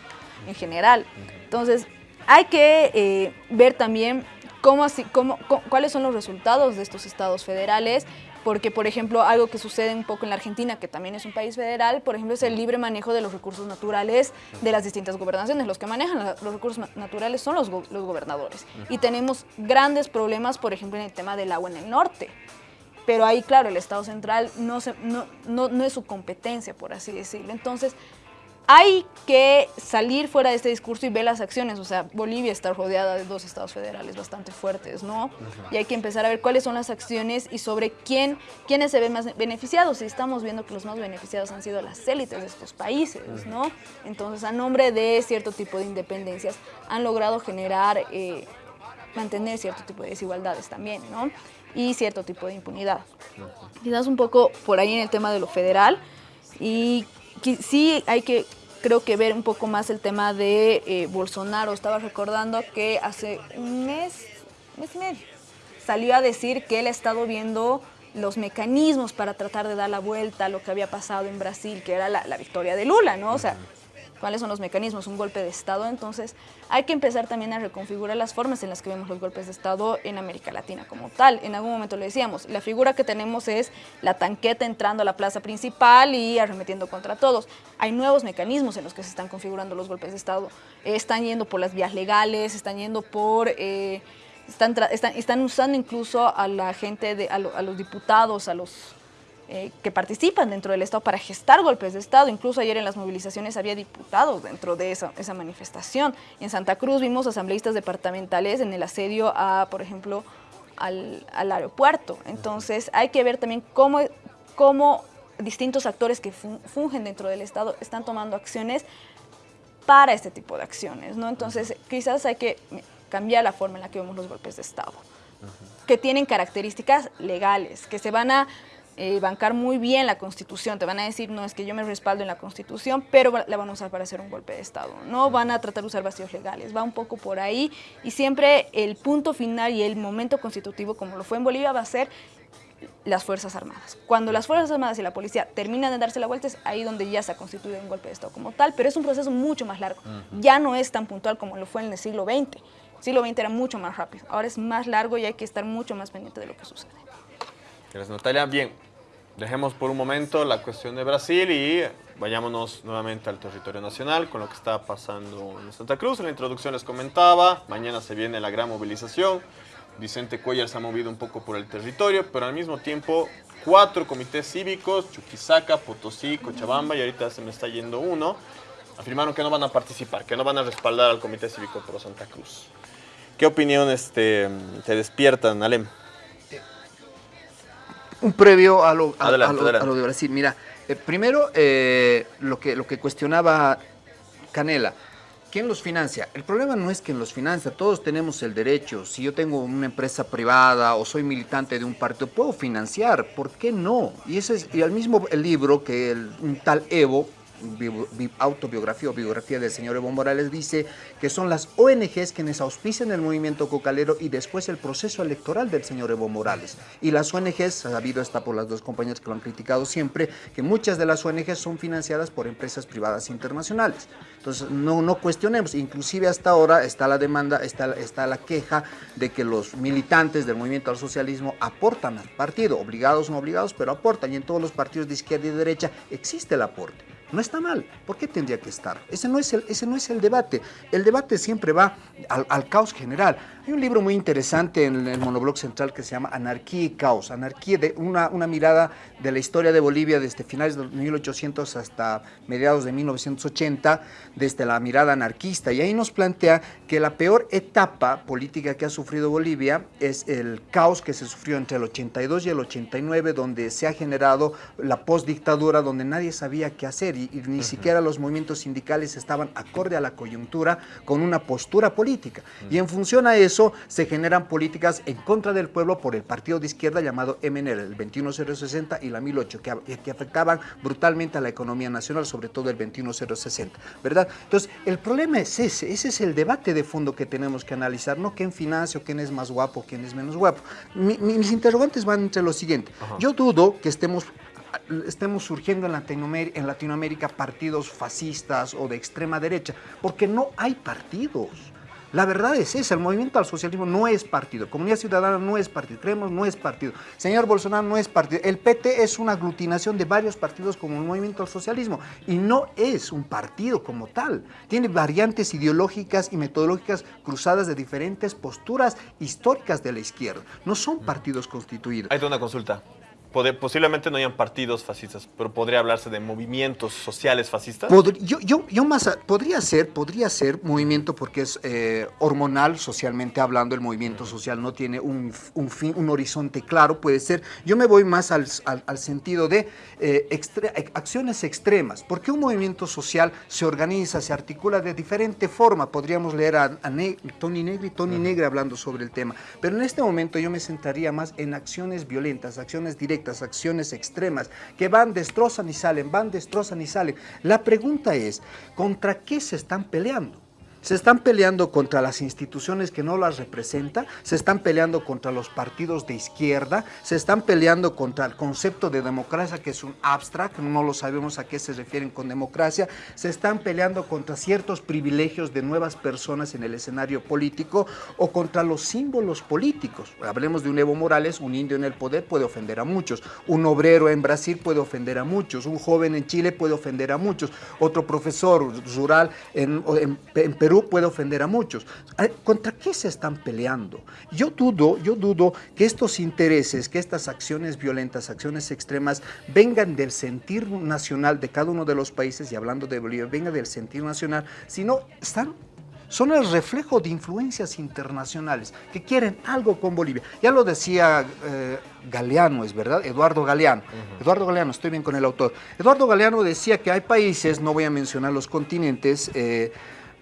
en general. Entonces, hay que eh, ver también cómo así, cómo, cuáles son los resultados de estos estados federales, porque, por ejemplo, algo que sucede un poco en la Argentina, que también es un país federal, por ejemplo, es el libre manejo de los recursos naturales de las distintas gobernaciones. Los que manejan los recursos naturales son los, los gobernadores. Y tenemos grandes problemas, por ejemplo, en el tema del agua en el norte. Pero ahí, claro, el Estado central no, se, no, no, no es su competencia, por así decirlo. Entonces, hay que salir fuera de este discurso y ver las acciones. O sea, Bolivia está rodeada de dos estados federales bastante fuertes, ¿no? Y hay que empezar a ver cuáles son las acciones y sobre quién, quiénes se ven más beneficiados. Y estamos viendo que los más beneficiados han sido las élites de estos países, ¿no? Entonces, a nombre de cierto tipo de independencias, han logrado generar, eh, mantener cierto tipo de desigualdades también, ¿no? Y cierto tipo de impunidad. Quizás un poco por ahí en el tema de lo federal. Y sí hay que, creo que ver un poco más el tema de eh, Bolsonaro. Estaba recordando que hace un mes, mes y medio, salió a decir que él ha estado viendo los mecanismos para tratar de dar la vuelta a lo que había pasado en Brasil, que era la, la victoria de Lula, ¿no? O sea, cuáles son los mecanismos, un golpe de Estado. Entonces hay que empezar también a reconfigurar las formas en las que vemos los golpes de Estado en América Latina como tal. En algún momento lo decíamos, la figura que tenemos es la tanqueta entrando a la plaza principal y arremetiendo contra todos. Hay nuevos mecanismos en los que se están configurando los golpes de Estado. están yendo por las vías legales, están yendo por... Eh, están, están, usando incluso a la gente, de, a los diputados, a los eh, que participan dentro del Estado para gestar golpes de Estado. Incluso ayer en las movilizaciones había diputados dentro de esa, esa manifestación. En Santa Cruz vimos asambleístas departamentales en el asedio a, por ejemplo, al, al aeropuerto. Entonces hay que ver también cómo, cómo distintos actores que fungen dentro del Estado están tomando acciones para este tipo de acciones. ¿no? Entonces quizás hay que cambiar la forma en la que vemos los golpes de Estado, que tienen características legales, que se van a eh, bancar muy bien la Constitución. Te van a decir, no, es que yo me respaldo en la Constitución, pero la van a usar para hacer un golpe de Estado. No van a tratar de usar vacíos legales. Va un poco por ahí y siempre el punto final y el momento constitutivo, como lo fue en Bolivia, va a ser las Fuerzas Armadas. Cuando las Fuerzas Armadas y la policía terminan de darse la vuelta, es ahí donde ya se ha constituido un golpe de Estado como tal, pero es un proceso mucho más largo. Ya no es tan puntual como lo fue en el siglo XX. El siglo XX era mucho más rápido, ahora es más largo y hay que estar mucho más pendiente de lo que sucede. Gracias, Natalia. Bien, dejemos por un momento la cuestión de Brasil y vayámonos nuevamente al territorio nacional con lo que está pasando en Santa Cruz. En la introducción les comentaba, mañana se viene la gran movilización. Vicente Cuellar se ha movido un poco por el territorio, pero al mismo tiempo cuatro comités cívicos, Chuquisaca, Potosí, Cochabamba y ahorita se me está yendo uno, afirmaron que no van a participar, que no van a respaldar al Comité Cívico Pro Santa Cruz. ¿Qué opinión este, te despiertan, Alem? Un previo a lo, a- Adelante, a lo- adelante. a lo de Brasil. Mira, eh, primero eh, lo, que, lo que cuestionaba Canela. ¿Quién los financia? El problema no es quién los financia, todos tenemos el derecho. Si yo tengo una empresa privada o soy militante de un partido, puedo financiar, ¿por qué no? Y ese es y al mismo libro que el, un tal Evo, autobiografía o biografía del señor Evo Morales, dice que son las ONGs quienes auspician el movimiento cocalero y después el proceso electoral del señor Evo Morales. Y las ONGs, ha habido está por las dos compañías que lo han criticado siempre, que muchas de las ONGs son financiadas por empresas privadas internacionales. Entonces, no, no cuestionemos, inclusive hasta ahora está la demanda, está, está la queja de que los militantes del movimiento al socialismo aportan al partido, obligados no obligados, pero aportan, y en todos los partidos de izquierda y derecha existe el aporte. No está mal. ¿Por qué tendría que estar? Ese no es el, ese no es el debate. El debate siempre va al, al caos general. Hay un libro muy interesante en el monoblog central que se llama Anarquía y Caos. Anarquía, de una, una mirada de la historia de Bolivia desde finales de 1800 hasta mediados de 1980, desde la mirada anarquista. Y ahí nos plantea que la peor etapa política que ha sufrido Bolivia es el caos que se sufrió entre el 82 y el 89, donde se ha generado la postdictadura, donde nadie sabía qué hacer y, y ni siquiera los movimientos sindicales estaban acorde a la coyuntura con una postura política. Y en función a eso se generan políticas en contra del pueblo por el partido de izquierda llamado MNR, el 21060 y la 1008, que, que afectaban brutalmente a la economía nacional, sobre todo el 21060, ¿verdad? Entonces, el problema es ese, ese es el debate de fondo que tenemos que analizar, no quién financia o quién es más guapo, quién es menos guapo. Mi- mi- mis interrogantes van entre lo siguiente. Yo dudo que estemos estemos surgiendo en Latinoamérica, en Latinoamérica partidos fascistas o de extrema derecha, porque no hay partidos. La verdad es esa, el movimiento al socialismo no es partido, Comunidad Ciudadana no es partido, Creemos no es partido, señor Bolsonaro no es partido, el PT es una aglutinación de varios partidos como el movimiento al socialismo y no es un partido como tal, tiene variantes ideológicas y metodológicas cruzadas de diferentes posturas históricas de la izquierda, no son partidos constituidos. Tengo una consulta. Posiblemente no hayan partidos fascistas, pero podría hablarse de movimientos sociales fascistas. Podr- yo, yo, yo más, a- podría ser, podría ser movimiento porque es eh, hormonal, socialmente hablando, el movimiento social no tiene un, un fin, un horizonte claro, puede ser. Yo me voy más al, al- al sentido de eh, extre- acciones extremas, porque un movimiento social se organiza, se articula de diferente forma. Podríamos leer a, a Ne- Tony Negri, Tony Negri hablando sobre el tema, pero en este momento yo me centraría más en acciones violentas, acciones directas, acciones extremas, que van, destrozan y salen, van, destrozan y salen. La pregunta es, ¿contra qué se están peleando? Se están peleando contra las instituciones que no las representan, se están peleando contra los partidos de izquierda, se están peleando contra el concepto de democracia que es un abstract, no lo sabemos a qué se refieren con democracia, se están peleando contra ciertos privilegios de nuevas personas en el escenario político o contra los símbolos políticos. Hablemos de un Evo Morales, un indio en el poder puede ofender a muchos, un obrero en Brasil puede ofender a muchos, un joven en Chile puede ofender a muchos, otro profesor rural en, Perú puede ofender a muchos. ¿Contra qué se están peleando? Yo dudo, yo dudo que estos intereses, que estas acciones violentas, acciones extremas, vengan del sentir nacional de cada uno de los países, y hablando de Bolivia, venga del sentir nacional, sino están son el reflejo de influencias internacionales que quieren algo con Bolivia. Ya lo decía eh, Galeano, es verdad, Eduardo Galeano. Eduardo Galeano, estoy bien con el autor. Eduardo Galeano decía que hay países, no voy a mencionar los continentes, eh,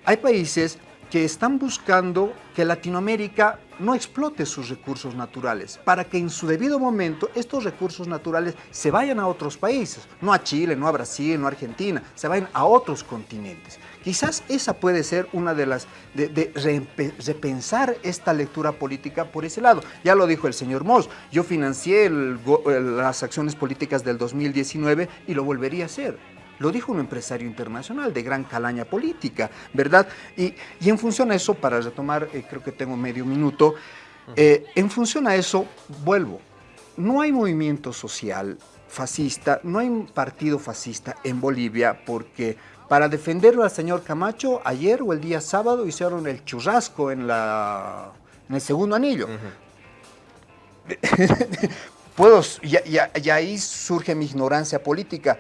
hay países que están buscando que Latinoamérica no explote sus recursos naturales, para que en su debido momento estos recursos naturales se vayan a otros países, no a Chile, no a Brasil, no a Argentina, se vayan a otros continentes. Quizás esa puede ser una de las, de, repensar esta lectura política por ese lado. Ya lo dijo el señor Moss, yo financié el- las acciones políticas del 2019 y lo volvería a hacer. Lo dijo un empresario internacional de gran calaña política, ¿verdad? Y, y en función a eso, para retomar, eh, creo que tengo medio minuto, eh, en función a eso, vuelvo. No hay movimiento social fascista, no hay un partido fascista en Bolivia porque para defenderlo al señor Camacho, ayer o el día sábado hicieron el churrasco en, la, en el segundo anillo. puedo, y, y- y ahí surge mi ignorancia política.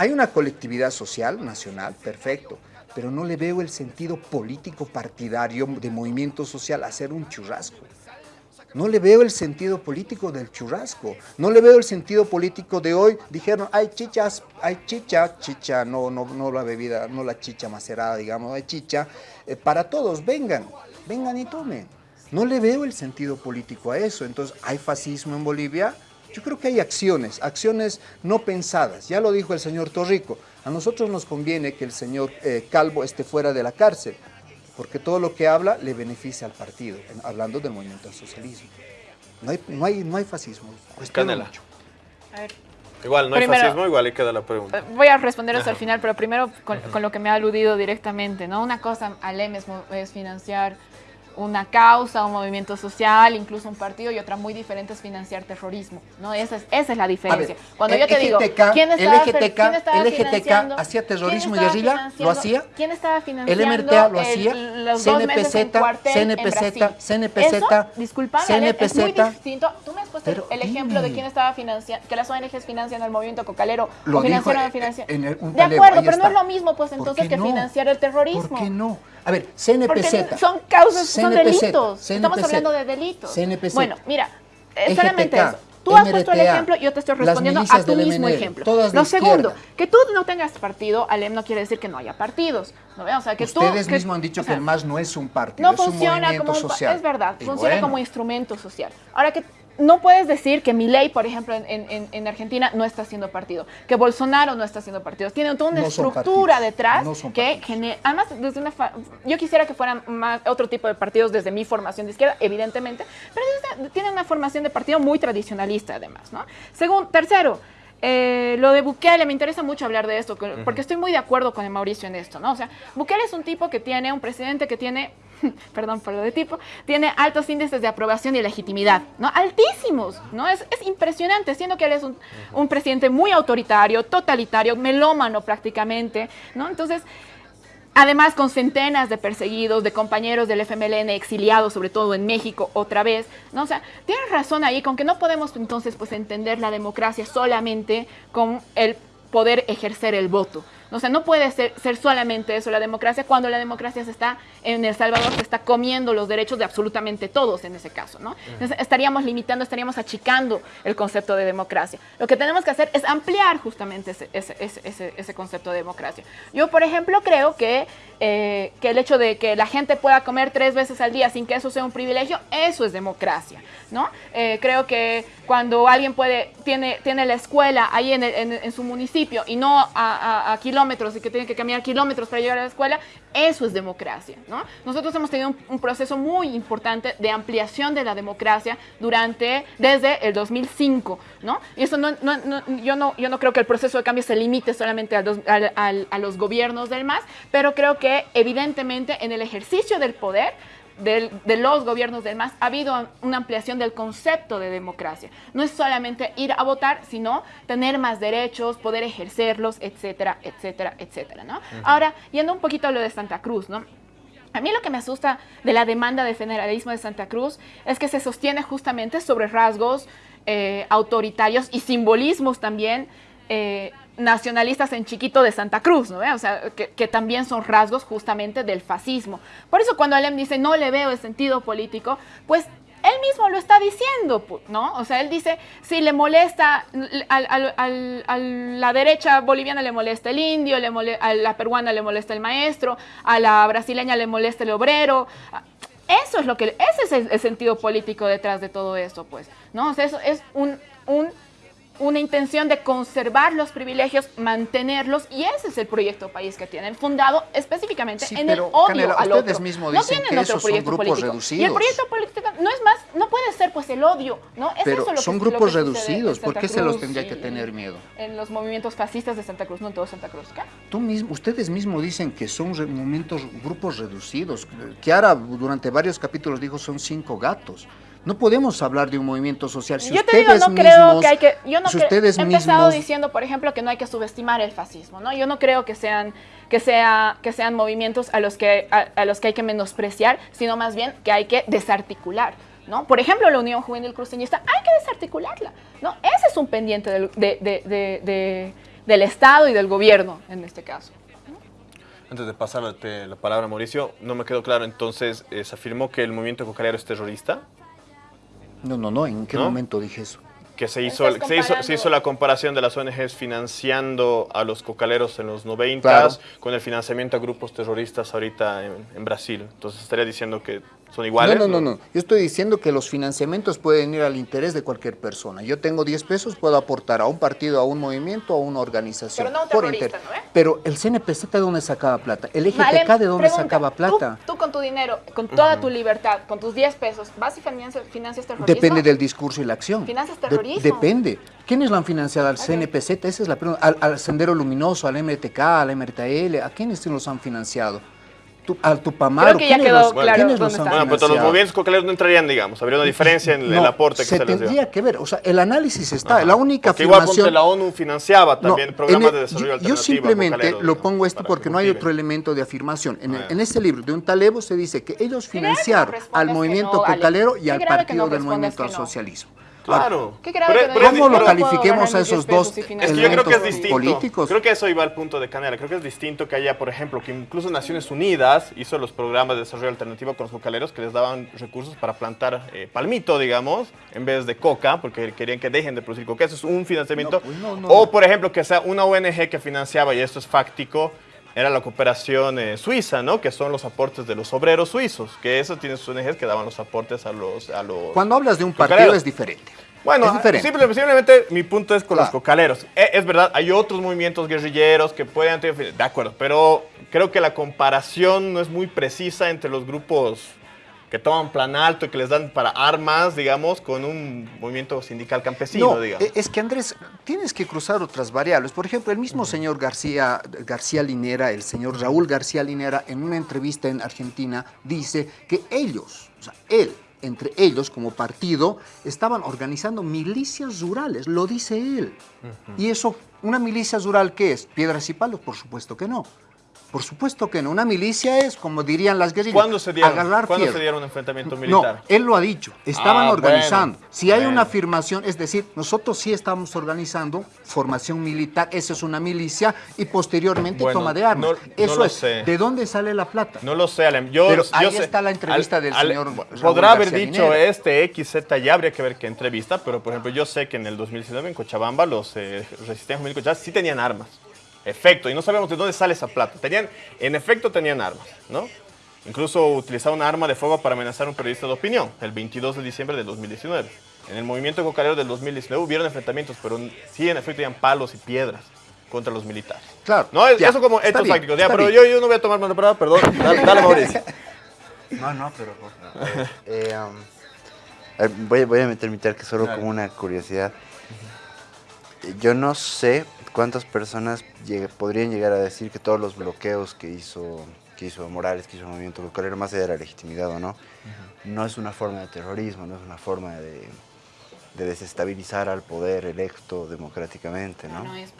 Hay una colectividad social, nacional, perfecto, pero no le veo el sentido político partidario de movimiento social hacer un churrasco. No le veo el sentido político del churrasco. No le veo el sentido político de hoy. Dijeron, hay chichas, hay chicha, chicha, no, no, no la bebida, no la chicha macerada, digamos, hay chicha. eh, para todos, vengan, vengan y tomen. No le veo el sentido político a eso. Entonces, ¿hay fascismo en Bolivia? Yo creo que hay acciones, acciones no pensadas. Ya lo dijo el señor Torrico. A nosotros nos conviene que el señor eh, Calvo esté fuera de la cárcel porque todo lo que habla le beneficia al partido, en- hablando del movimiento al socialismo. No hay, no hay, no hay fascismo. Canela. mucho. A ver, Igual, no hay fascismo, igual ahí queda la pregunta. Eh, Voy a responder eso al final, pero primero con, con lo que me ha aludido directamente, ¿no? Una cosa, Alem, es, es financiar una causa, un movimiento social, incluso un partido, y otra muy diferente es financiar terrorismo, ¿no? Esa es, esa es la diferencia. Ver, Cuando el yo te digo, ¿quién el estaba, EGTK, quién estaba el EGTK hacía terrorismo y guerrilla? ¿Lo hacía? ¿Quién estaba financiando El MRTA lo el- hacía, los dos meses en CNPZ, CNPZ? CNPZ, disculpa, Ale, es muy CNPZ. distinto. Tú me has puesto Pero el ejemplo de quién estaba financiando, que las ONGs financian el movimiento cocalero Lo o financiaron el en el- un De acuerdo, pero no es lo mismo pues ¿Por entonces que no? financiar el terrorismo. ¿Por qué no? A ver, CNPZ. Porque son causas, son Delitos. Estamos hablando de delitos. CNPZ. Bueno, mira, eh, solamente eso. Tú has puesto el MRTA, ejemplo, yo te estoy respondiendo a tu mismo MNL, ejemplo. Lo segundo, que tú no tengas partido, Alem, no quiere decir que no haya partidos. ¿no? O sea, que tú- Ustedes que- mismos han dicho o sea, que el MAS no es un partido, no es un funciona movimiento como un social. es verdad Y funciona bueno, como instrumento social ahora que no puedes decir que Milei, por ejemplo, en, en- en Argentina no está haciendo partido, que Bolsonaro no está haciendo partido. Tiene toda una No estructura partidos, detrás no que genera, además, desde una fa- yo quisiera que fueran más otro tipo de partidos desde mi formación de izquierda, evidentemente, pero tiene una formación de partido muy tradicionalista además, ¿no? Segundo, tercero, eh, lo de Bukele, me interesa mucho hablar de esto, que- porque estoy muy de acuerdo con el Mauricio en esto, ¿no? O sea, Bukele es un tipo que tiene, un presidente que tiene, perdón por lo de tipo, tiene altos índices de aprobación y legitimidad, ¿no? Altísimos, ¿no? Es, es impresionante, siendo que él es un, un presidente muy autoritario, totalitario, melómano prácticamente, ¿no? Entonces, Además, con centenas de perseguidos, de compañeros del FMLN exiliados, sobre todo en México, otra vez, ¿no? O sea, tienes razón ahí con que no podemos entonces pues entender la democracia solamente con el poder ejercer el voto. O sea, no puede ser, ser solamente eso la democracia cuando la democracia se está, en El Salvador, se está comiendo los derechos de absolutamente todos en ese caso, ¿no? Entonces, estaríamos limitando, estaríamos achicando el concepto de democracia. Lo que tenemos que hacer es ampliar justamente ese, ese, ese, ese- concepto de democracia. Yo, por ejemplo, creo que, eh, que el hecho de que la gente pueda comer tres veces al día sin que eso sea un privilegio, eso es democracia, ¿no? Eh, creo que cuando alguien puede, tiene, tiene la escuela ahí en, en- en su municipio y no a, a- a kilómetros y que tiene que caminar kilómetros para llegar a la escuela, eso es democracia, ¿no? Nosotros hemos tenido un, un proceso muy importante de ampliación de la democracia durante, desde el 2005, ¿no? Y eso no, no- no- yo, no, yo no creo que el proceso de cambio se limite solamente a, dos- al- al- a los gobiernos del MAS, pero creo que evidentemente en el ejercicio del poder, de los gobiernos del MAS ha habido una ampliación del concepto de democracia. No es solamente ir a votar, sino tener más derechos, poder ejercerlos, etcétera, etcétera, etcétera, ¿no? Ahora, yendo un poquito a lo de Santa Cruz, ¿no? A mí lo que me asusta de la demanda de federalismo de Santa Cruz es que se sostiene justamente sobre rasgos eh, autoritarios y simbolismos también eh, nacionalistas en chiquito de Santa Cruz, ¿no? ve? O sea, que, también son rasgos justamente del fascismo. Por eso cuando Alem dice no le veo el sentido político, pues él mismo lo está diciendo, ¿no? O sea, él dice, si le molesta, a la derecha boliviana le molesta el indio, le mole- a la peruana le molesta el maestro, a la brasileña le molesta el obrero. Eso es lo que, ese es el, el sentido político detrás de todo eso, pues, ¿no? O sea, eso es un, un una intención de conservar los privilegios, mantenerlos, y ese es el proyecto país que tienen, fundado específicamente Sí, en el odio Canela, al ustedes otro. mismos no dicen tienen que otro esos son grupos político. Y el reducidos. proyecto político no es más, no puede ser pues el odio, ¿no? Es Pero eso lo que- son lo que grupos reducidos, ¿por qué se los tendría que tener miedo? En los movimientos fascistas de Santa Cruz, no en todo Santa Cruz. ¿qué? Tú mismo, ustedes mismos dicen que son momentos, grupos reducidos. Kiara durante varios capítulos dijo son cinco gatos. No podemos hablar de un movimiento social si yo te digo, ustedes no creo mismos, que hay que. Yo no si cre- ustedes he empezado mismos diciendo, por ejemplo, que no hay que subestimar el fascismo, ¿no? Yo no creo que sean, que sea, que sean movimientos a los que, a, a los que hay que menospreciar, sino más bien que hay que desarticular. ¿no? Por ejemplo, la Unión Juvenil Cruceñista, hay que desarticularla, ¿no? Ese es un pendiente del, de- de- de- de- del Estado y del gobierno, en este caso. Antes de pasarte la palabra, Mauricio, no me quedó claro, entonces, eh, ¿se afirmó que el movimiento cocalero es terrorista? No, no, no, ¿en qué ¿No? momento dije eso? Que se hizo, se, hizo, se comparando- hizo la comparación de las ONGs financiando a los cocaleros en los 90 Claro. con el financiamiento a grupos terroristas ahorita en, en Brasil. Entonces estaría diciendo que son iguales. No, no, no, no. Yo estoy diciendo que los financiamientos pueden ir al interés de cualquier persona. Yo tengo 10 pesos, puedo aportar a un partido, a un movimiento, a una organización. Pero no un por terrorista, inter- ¿no, eh? Pero el CNPZ de dónde sacaba plata? El EGTK Malem, de dónde pregunta, sacaba plata? Tú, tú con tu dinero, con toda tu libertad, con tus 10 pesos, ¿vas y financias, financias terrorismo? Depende del discurso y la acción. ¿Financias De- terrorismo? depende. ¿Quiénes lo han financiado? ¿Al CNPZ? Esa es la pregunta. ¿Al, al Sendero Luminoso, al MRTK, al MRTL? ¿A quiénes los han financiado? ¿Tú- ¿Al Tupamaro? Creo que ya ¿Quiénes quedó los- claro quiénes dónde los está. Bueno, pero los movimientos cocaleros no entrarían, digamos. Habría una diferencia en el No, aporte que se, les dio. tendría que ver. O sea, el análisis está. Ajá. La única Porque igual afirmación... la ONU financiaba No, también en programas el- de desarrollo yo- alternativo. Yo simplemente cocaleros, lo pongo esto porque que no hay otro elemento de afirmación. En, el- Ah, en ese libro de un talebo se dice que ellos financiaron no al movimiento no, Ale. cocalero y al partido no del movimiento al no. socialismo. Claro. Qué grave Pero- que pero es- ¿Cómo lo califiquemos a esos 10 dos Es que yo creo que es distinto. políticos. Creo que eso iba al punto de Canela. Creo que es distinto que haya, por ejemplo, que incluso Naciones Unidas hizo los programas de desarrollo alternativo con los cocaleros que les daban recursos para plantar eh, palmito, digamos, en vez de coca, porque querían que dejen de producir coca. Eso es un financiamiento. No, pues no, no, o, por ejemplo, que sea una ONG que financiaba, y esto es fáctico, era la cooperación eh, suiza, ¿no? Que son los aportes de los obreros suizos, que eso tiene sus ONGs que daban los aportes a los... A los Cuando hablas de un partido Cocaleros. es diferente. bueno, es diferente. simple- simplemente mi punto es con los cocaleros. E- Es, verdad, hay otros movimientos guerrilleros que pueden tener... De acuerdo, pero creo que la comparación no es muy precisa entre los grupos que toman plan alto y que les dan para armas, digamos, con un movimiento sindical campesino, No, digamos. e- es que Andrés, tienes que cruzar otras variables. Por ejemplo, el mismo señor García, García Linera, el señor Raúl García Linera, en una entrevista en Argentina, dice que ellos, o sea, él, entre ellos como partido, estaban organizando milicias rurales, lo dice él. ¿Y eso, una milicia rural qué es? ¿Piedras y palos? Por supuesto que no. Por supuesto que no. Una milicia es, como dirían las guerrillas, ¿Cuándo se dieron, agarrar ¿cuándo se dieron un enfrentamiento militar? No, él lo ha dicho. Estaban Ah, organizando. bueno, si hay bueno. una afirmación, es decir, nosotros sí estamos organizando formación militar, esa es una milicia, y posteriormente Bueno, toma de armas. no- no Eso lo es. sé. ¿De dónde sale la plata? No lo sé, Alem. Yo, Pero yo ahí sé- está la entrevista del señor Raúl Podrá haber dicho este XZ, ya habría que ver qué entrevista, pero por ejemplo, yo sé que en el 2019 en Cochabamba los eh, resistentes juvenil Cochabamba sí tenían armas. Efecto, y no sabemos de dónde sale esa plata. Tenían, en efecto, tenían armas, ¿no? Incluso utilizaron una arma de fuego para amenazar a un periodista de opinión, el 22 de diciembre del 2019. En el movimiento cocalero del 2019 hubieron enfrentamientos, pero sí, en efecto, tenían palos y piedras contra los militares. Claro. No, es- ya, eso como hechos bien, fácticos. Ya, pero bien. yo, yo no voy a tomar más la palabra, perdón. Dale, dale, Mauricio. No, no, pero. Eh, um, ver, voy, voy a meter mi que solo Dale. como una curiosidad. Eh, Yo no sé cuántas personas lleg- podrían llegar a decir que todos los bloqueos que hizo, que hizo Morales, que hizo el movimiento local, más allá de la legitimidad o no, no es una forma de terrorismo, no es una forma de, de desestabilizar al poder electo democráticamente, ¿no? No es,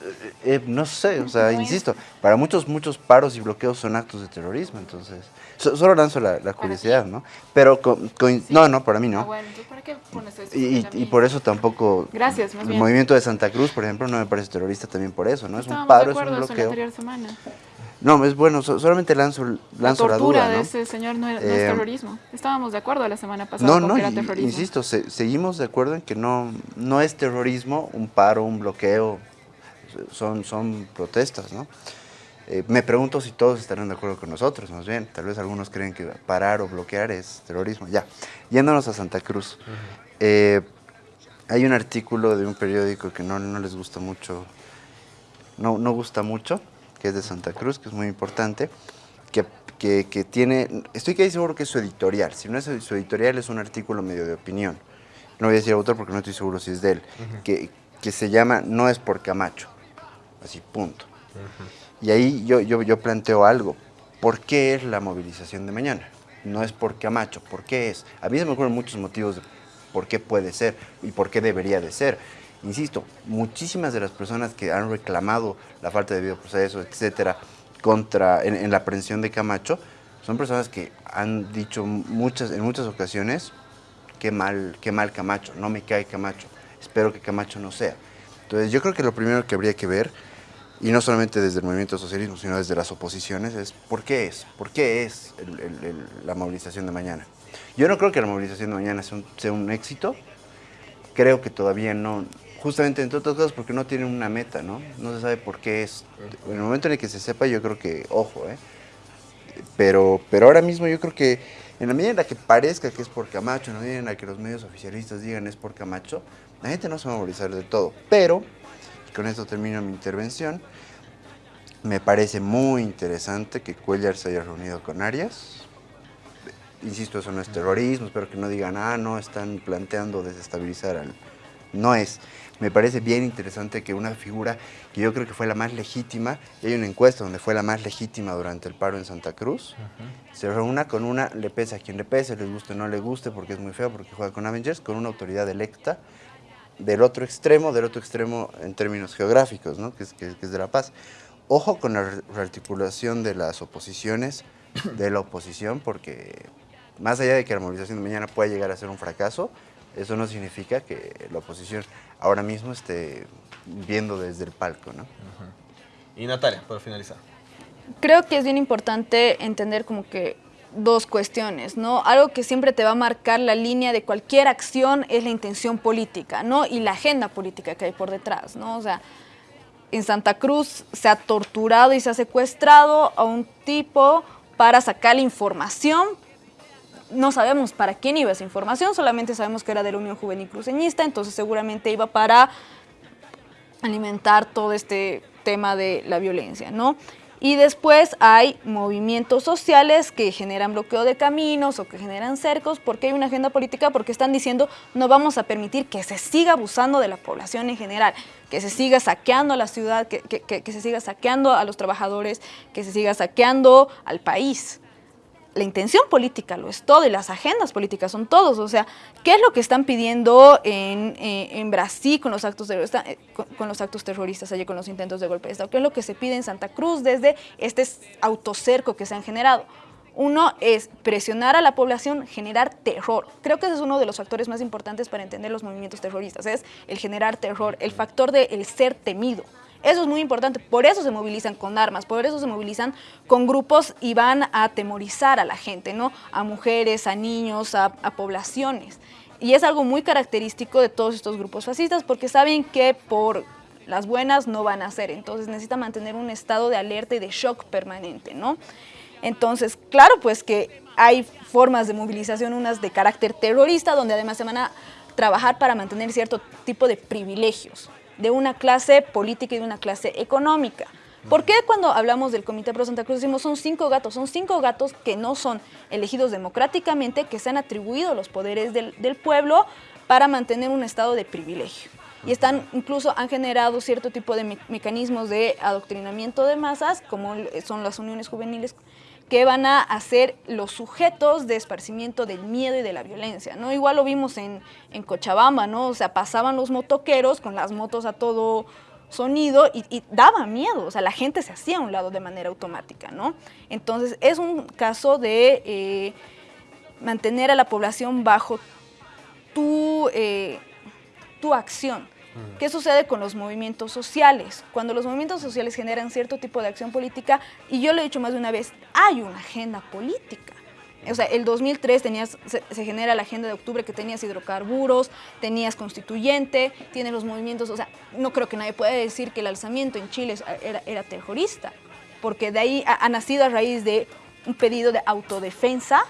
Eh, eh, no sé, o sea, No es. insisto, para muchos, muchos paros y bloqueos son actos de terrorismo, entonces, so- solo lanzo la, la curiosidad, ¿no? Pero, con- con- no, no, para mí ah, no. bueno, entonces, ¿para qué pones eso? Y, y- por eso tampoco, Gracias, más el bien. movimiento de Santa Cruz, por ejemplo, no me parece terrorista también por eso, ¿no? Es un Estábamos paro, de es un acuerdo eso la bloqueo. anterior semana. No, es bueno, so- solamente lanzo, La lanzo la, tortura duda, de ¿no? ese señor no, era- no Eh, es terrorismo. Estábamos de acuerdo la semana pasada No, con no, que era terrorismo. insisto, se- seguimos de acuerdo en que no, no es terrorismo un paro, un bloqueo, son, son protestas, ¿no? Eh, me pregunto si todos estarán de acuerdo con nosotros, más bien, tal vez algunos creen que parar o bloquear es terrorismo. Ya, yéndonos a Santa Cruz, eh, hay un artículo de un periódico que no, no les gusta mucho, no, no gusta mucho, que es de Santa Cruz, que es muy importante, que, que, que tiene, estoy casi seguro que es su editorial, si no es su editorial es un artículo medio de opinión, no voy a decir autor porque no estoy seguro si es de él, que, que se llama No es por Camacho, así punto. Y ahí yo, yo, yo planteo algo, ¿por qué es la movilización de mañana? No es por Camacho, ¿por qué es? A mí se me ocurren muchos motivos de por qué puede ser y por qué debería de ser. Insisto, muchísimas de las personas que han reclamado la falta de debido proceso, etcétera, contra, en, la aprehensión de Camacho, son personas que han dicho muchas, en muchas ocasiones qué mal, qué mal Camacho, no me cae Camacho, espero que Camacho no sea. Entonces yo creo que lo primero que habría que ver, y no solamente desde el movimiento socialismo, sino desde las oposiciones, es por qué es, por qué es la movilización de mañana. Yo no creo que la movilización de mañana sea sea un éxito, creo que todavía no, justamente entre otras cosas porque no tiene una meta, ¿no? No se sabe por qué es. En el momento en el que se sepa, yo creo que, ojo, ¿eh? Pero, pero ahora mismo yo creo que en la medida en la que parezca que es por Camacho, en la medida en la que los medios oficialistas digan es por Camacho, la gente no se va a movilizar del todo. Pero, con esto termino mi intervención, me parece muy interesante que Cuellar se haya reunido con Arias. Insisto, eso no es terrorismo, espero que no digan, ah, no, están planteando desestabilizar al... No es. Me parece bien interesante que una figura que yo creo que fue la más legítima, y hay una encuesta donde fue la más legítima durante el paro en Santa Cruz, se reúna con una, le pese a quien le pese, les guste o no le guste, porque es muy feo, porque juega con Avengers, con una autoridad electa del otro extremo, del otro extremo en términos geográficos, ¿no? que, es, que, es de La Paz. Ojo con la rearticulación de las oposiciones, de la oposición, porque más allá de que la movilización de mañana pueda llegar a ser un fracaso, eso no significa que la oposición ahora mismo esté viendo desde el palco, ¿no? Y Natalia, para finalizar. Creo que es bien importante entender como que dos cuestiones, ¿no? Algo que siempre te va a marcar la línea de cualquier acción es la intención política, ¿no? Y la agenda política que hay por detrás, ¿no? O sea, en Santa Cruz se ha torturado y se ha secuestrado a un tipo para sacar la información no sabemos para quién iba esa información, solamente sabemos que era de la Unión Juvenil Cruceñista, entonces seguramente iba para alimentar todo este tema de la violencia, ¿no? Y después hay movimientos sociales que generan bloqueo de caminos o que generan cercos porque hay una agenda política, porque están diciendo no vamos a permitir que se siga abusando de la población en general, que se siga saqueando a la ciudad, que, que se siga saqueando a los trabajadores, que se siga saqueando al país la intención política lo es todo y las agendas políticas son todos. O sea, ¿qué es lo que están pidiendo en, eh, Brasil con los, actos terroristas, eh, con, los actos terroristas, allí con los intentos de golpe de Estado? ¿Qué es lo que se pide en Santa Cruz desde este autocerco que se han generado? Uno es presionar a la población, generar terror. Creo que ese es uno de los factores más importantes para entender los movimientos terroristas, es el generar terror, el factor del el ser temido. Eso es muy importante, por eso se movilizan con armas, por eso se movilizan con grupos y van a atemorizar a la gente, ¿no? A mujeres, a niños, a, poblaciones. Y es algo muy característico de todos estos grupos fascistas porque saben que por las buenas no van a ser, entonces necesita mantener un estado de alerta y de shock permanente, ¿no? Entonces, claro, pues que hay formas de movilización, unas de carácter terrorista, donde además se van a trabajar para mantener cierto tipo de privilegios de una clase política y de una clase económica. ¿Por qué cuando hablamos del Comité Pro Santa Cruz decimos son cinco gatos? Son cinco gatos que no son elegidos democráticamente, que se han atribuido los poderes del, pueblo para mantener un estado de privilegio. Y están, incluso han generado cierto tipo de mecanismos de adoctrinamiento de masas, como son las uniones juveniles que van a hacer los sujetos de esparcimiento del miedo y de la violencia, ¿no? Igual lo vimos en, en Cochabamba, ¿no? O sea, pasaban los motoqueros con las motos a todo sonido y, daba miedo, o sea, la gente se hacía a un lado de manera automática, ¿no? Entonces, es un caso de eh, mantener a la población bajo tu, eh, tu acción. ¿Qué sucede con los movimientos sociales? Cuando los movimientos sociales generan cierto tipo de acción política, y yo lo he dicho más de una vez, hay una agenda política. O sea, el 2003 tenías, se, genera la agenda de octubre que tenías hidrocarburos, tenías constituyente, tienes los movimientos, o sea, no creo que nadie pueda decir que el alzamiento en Chile era, terrorista, porque de ahí ha, nacido a raíz de un pedido de autodefensa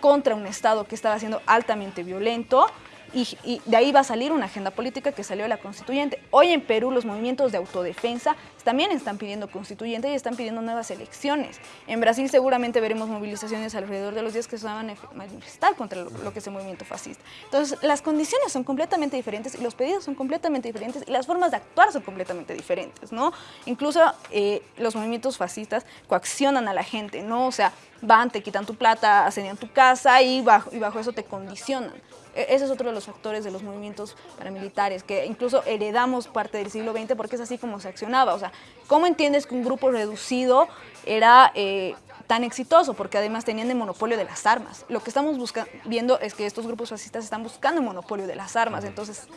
contra un Estado que estaba siendo altamente violento, y, de ahí va a salir una agenda política que salió de la constituyente. Hoy en Perú los movimientos de autodefensa también están pidiendo constituyente y están pidiendo nuevas elecciones. En Brasil seguramente veremos movilizaciones alrededor de los días que se van a manifestar contra lo, que es el movimiento fascista. Entonces las condiciones son completamente diferentes y los pedidos son completamente diferentes y las formas de actuar son completamente diferentes, ¿no? Incluso eh, los movimientos fascistas coaccionan a la gente, ¿no? O sea, van, te quitan tu plata, asedian tu casa y bajo, y bajo eso te condicionan. E, ese es otro de los factores de los movimientos paramilitares, que incluso heredamos parte del siglo XX porque es así como se accionaba. O sea, ¿cómo entiendes que un grupo reducido era... Eh, tan exitoso, porque además tenían el monopolio de las armas. Lo que estamos viendo es que estos grupos fascistas están buscando el monopolio de las armas. Entonces,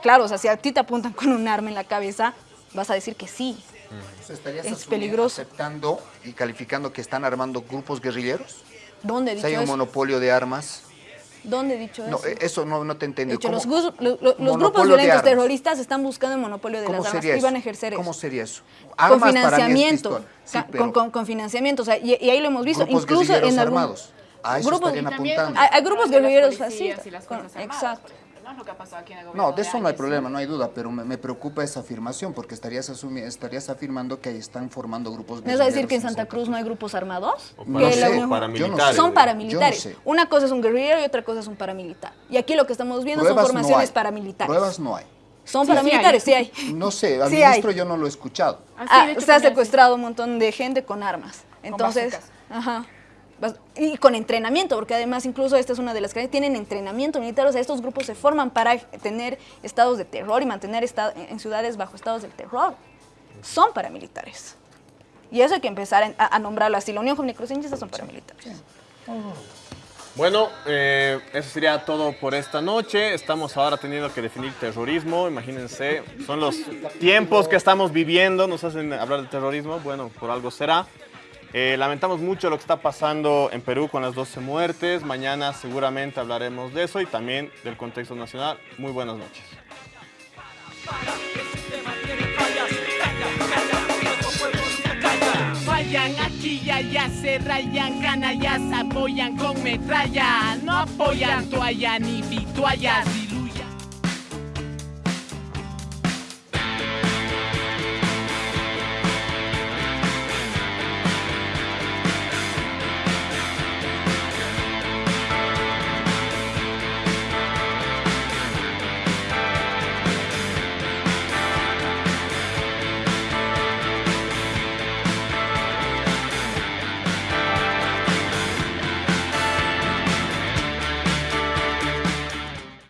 claro, o sea, si a ti te apuntan con un arma en la cabeza, vas a decir que sí. ¿Estarías Es peligroso. aceptando y calificando que están armando grupos guerrilleros? ¿Dónde Si hay un eso? monopolio de armas. ¿Dónde he dicho No, eso? eh, eso no, no te entendí. hecho, ¿Cómo- los, grupos violentos terroristas están buscando el monopolio de ¿Cómo las armas y van a ejercer ¿Cómo eso. sería eso? Con Armas para mí es financiamiento. Sí, con, con- con financiamiento, o sea, y, y ahí lo hemos visto, incluso en algún- armados. A eso grupos- apuntando. grupos guerrilleros Armadas, exacto. ¿No? Lo que ha pasado aquí en el No, gobierno de eso no hay problema, no hay duda, pero me, me preocupa esa afirmación porque estarías, asumi- estarías afirmando que ahí están formando grupos ¿Me vas a decir que en Santa Cruz no hay grupos armados? O Que No la sé, Unión- paramilitares. Son paramilitares. no sé. Una cosa es un guerrillero y otra cosa es un paramilitar. Y aquí lo que estamos viendo son Pruebas no formaciones hay. paramilitares. Pruebas no hay. Son Sí, paramilitares, sí hay. No sé, al Sí hay. ministro yo no lo he escuchado. Ah, sí, Ah, se ha secuestrado un montón de gente con armas. Entonces, bazucas. ajá. Y con entrenamiento, porque además incluso esta es una de las que tienen entrenamiento militar, o sea, estos grupos se forman para tener estados de terror y mantener esta- en ciudades bajo estados del terror. Son paramilitares. Y eso hay que empezar a, nombrarlo así. La Unión Joven Cruceñista son paramilitares. Bueno, eh, eso sería todo por esta noche. Estamos ahora teniendo que definir terrorismo. Imagínense, son los tiempos que estamos viviendo. Nos hacen hablar de terrorismo. Bueno, por algo será. Eh, lamentamos mucho lo que está pasando en Perú con las 12 muertes. Mañana seguramente hablaremos de eso y también del contexto nacional. Muy buenas noches. Vayan aquí y allá, se rayan canallas, apoyan con metralla, no apoyan toalla ni vituallas, diluyan.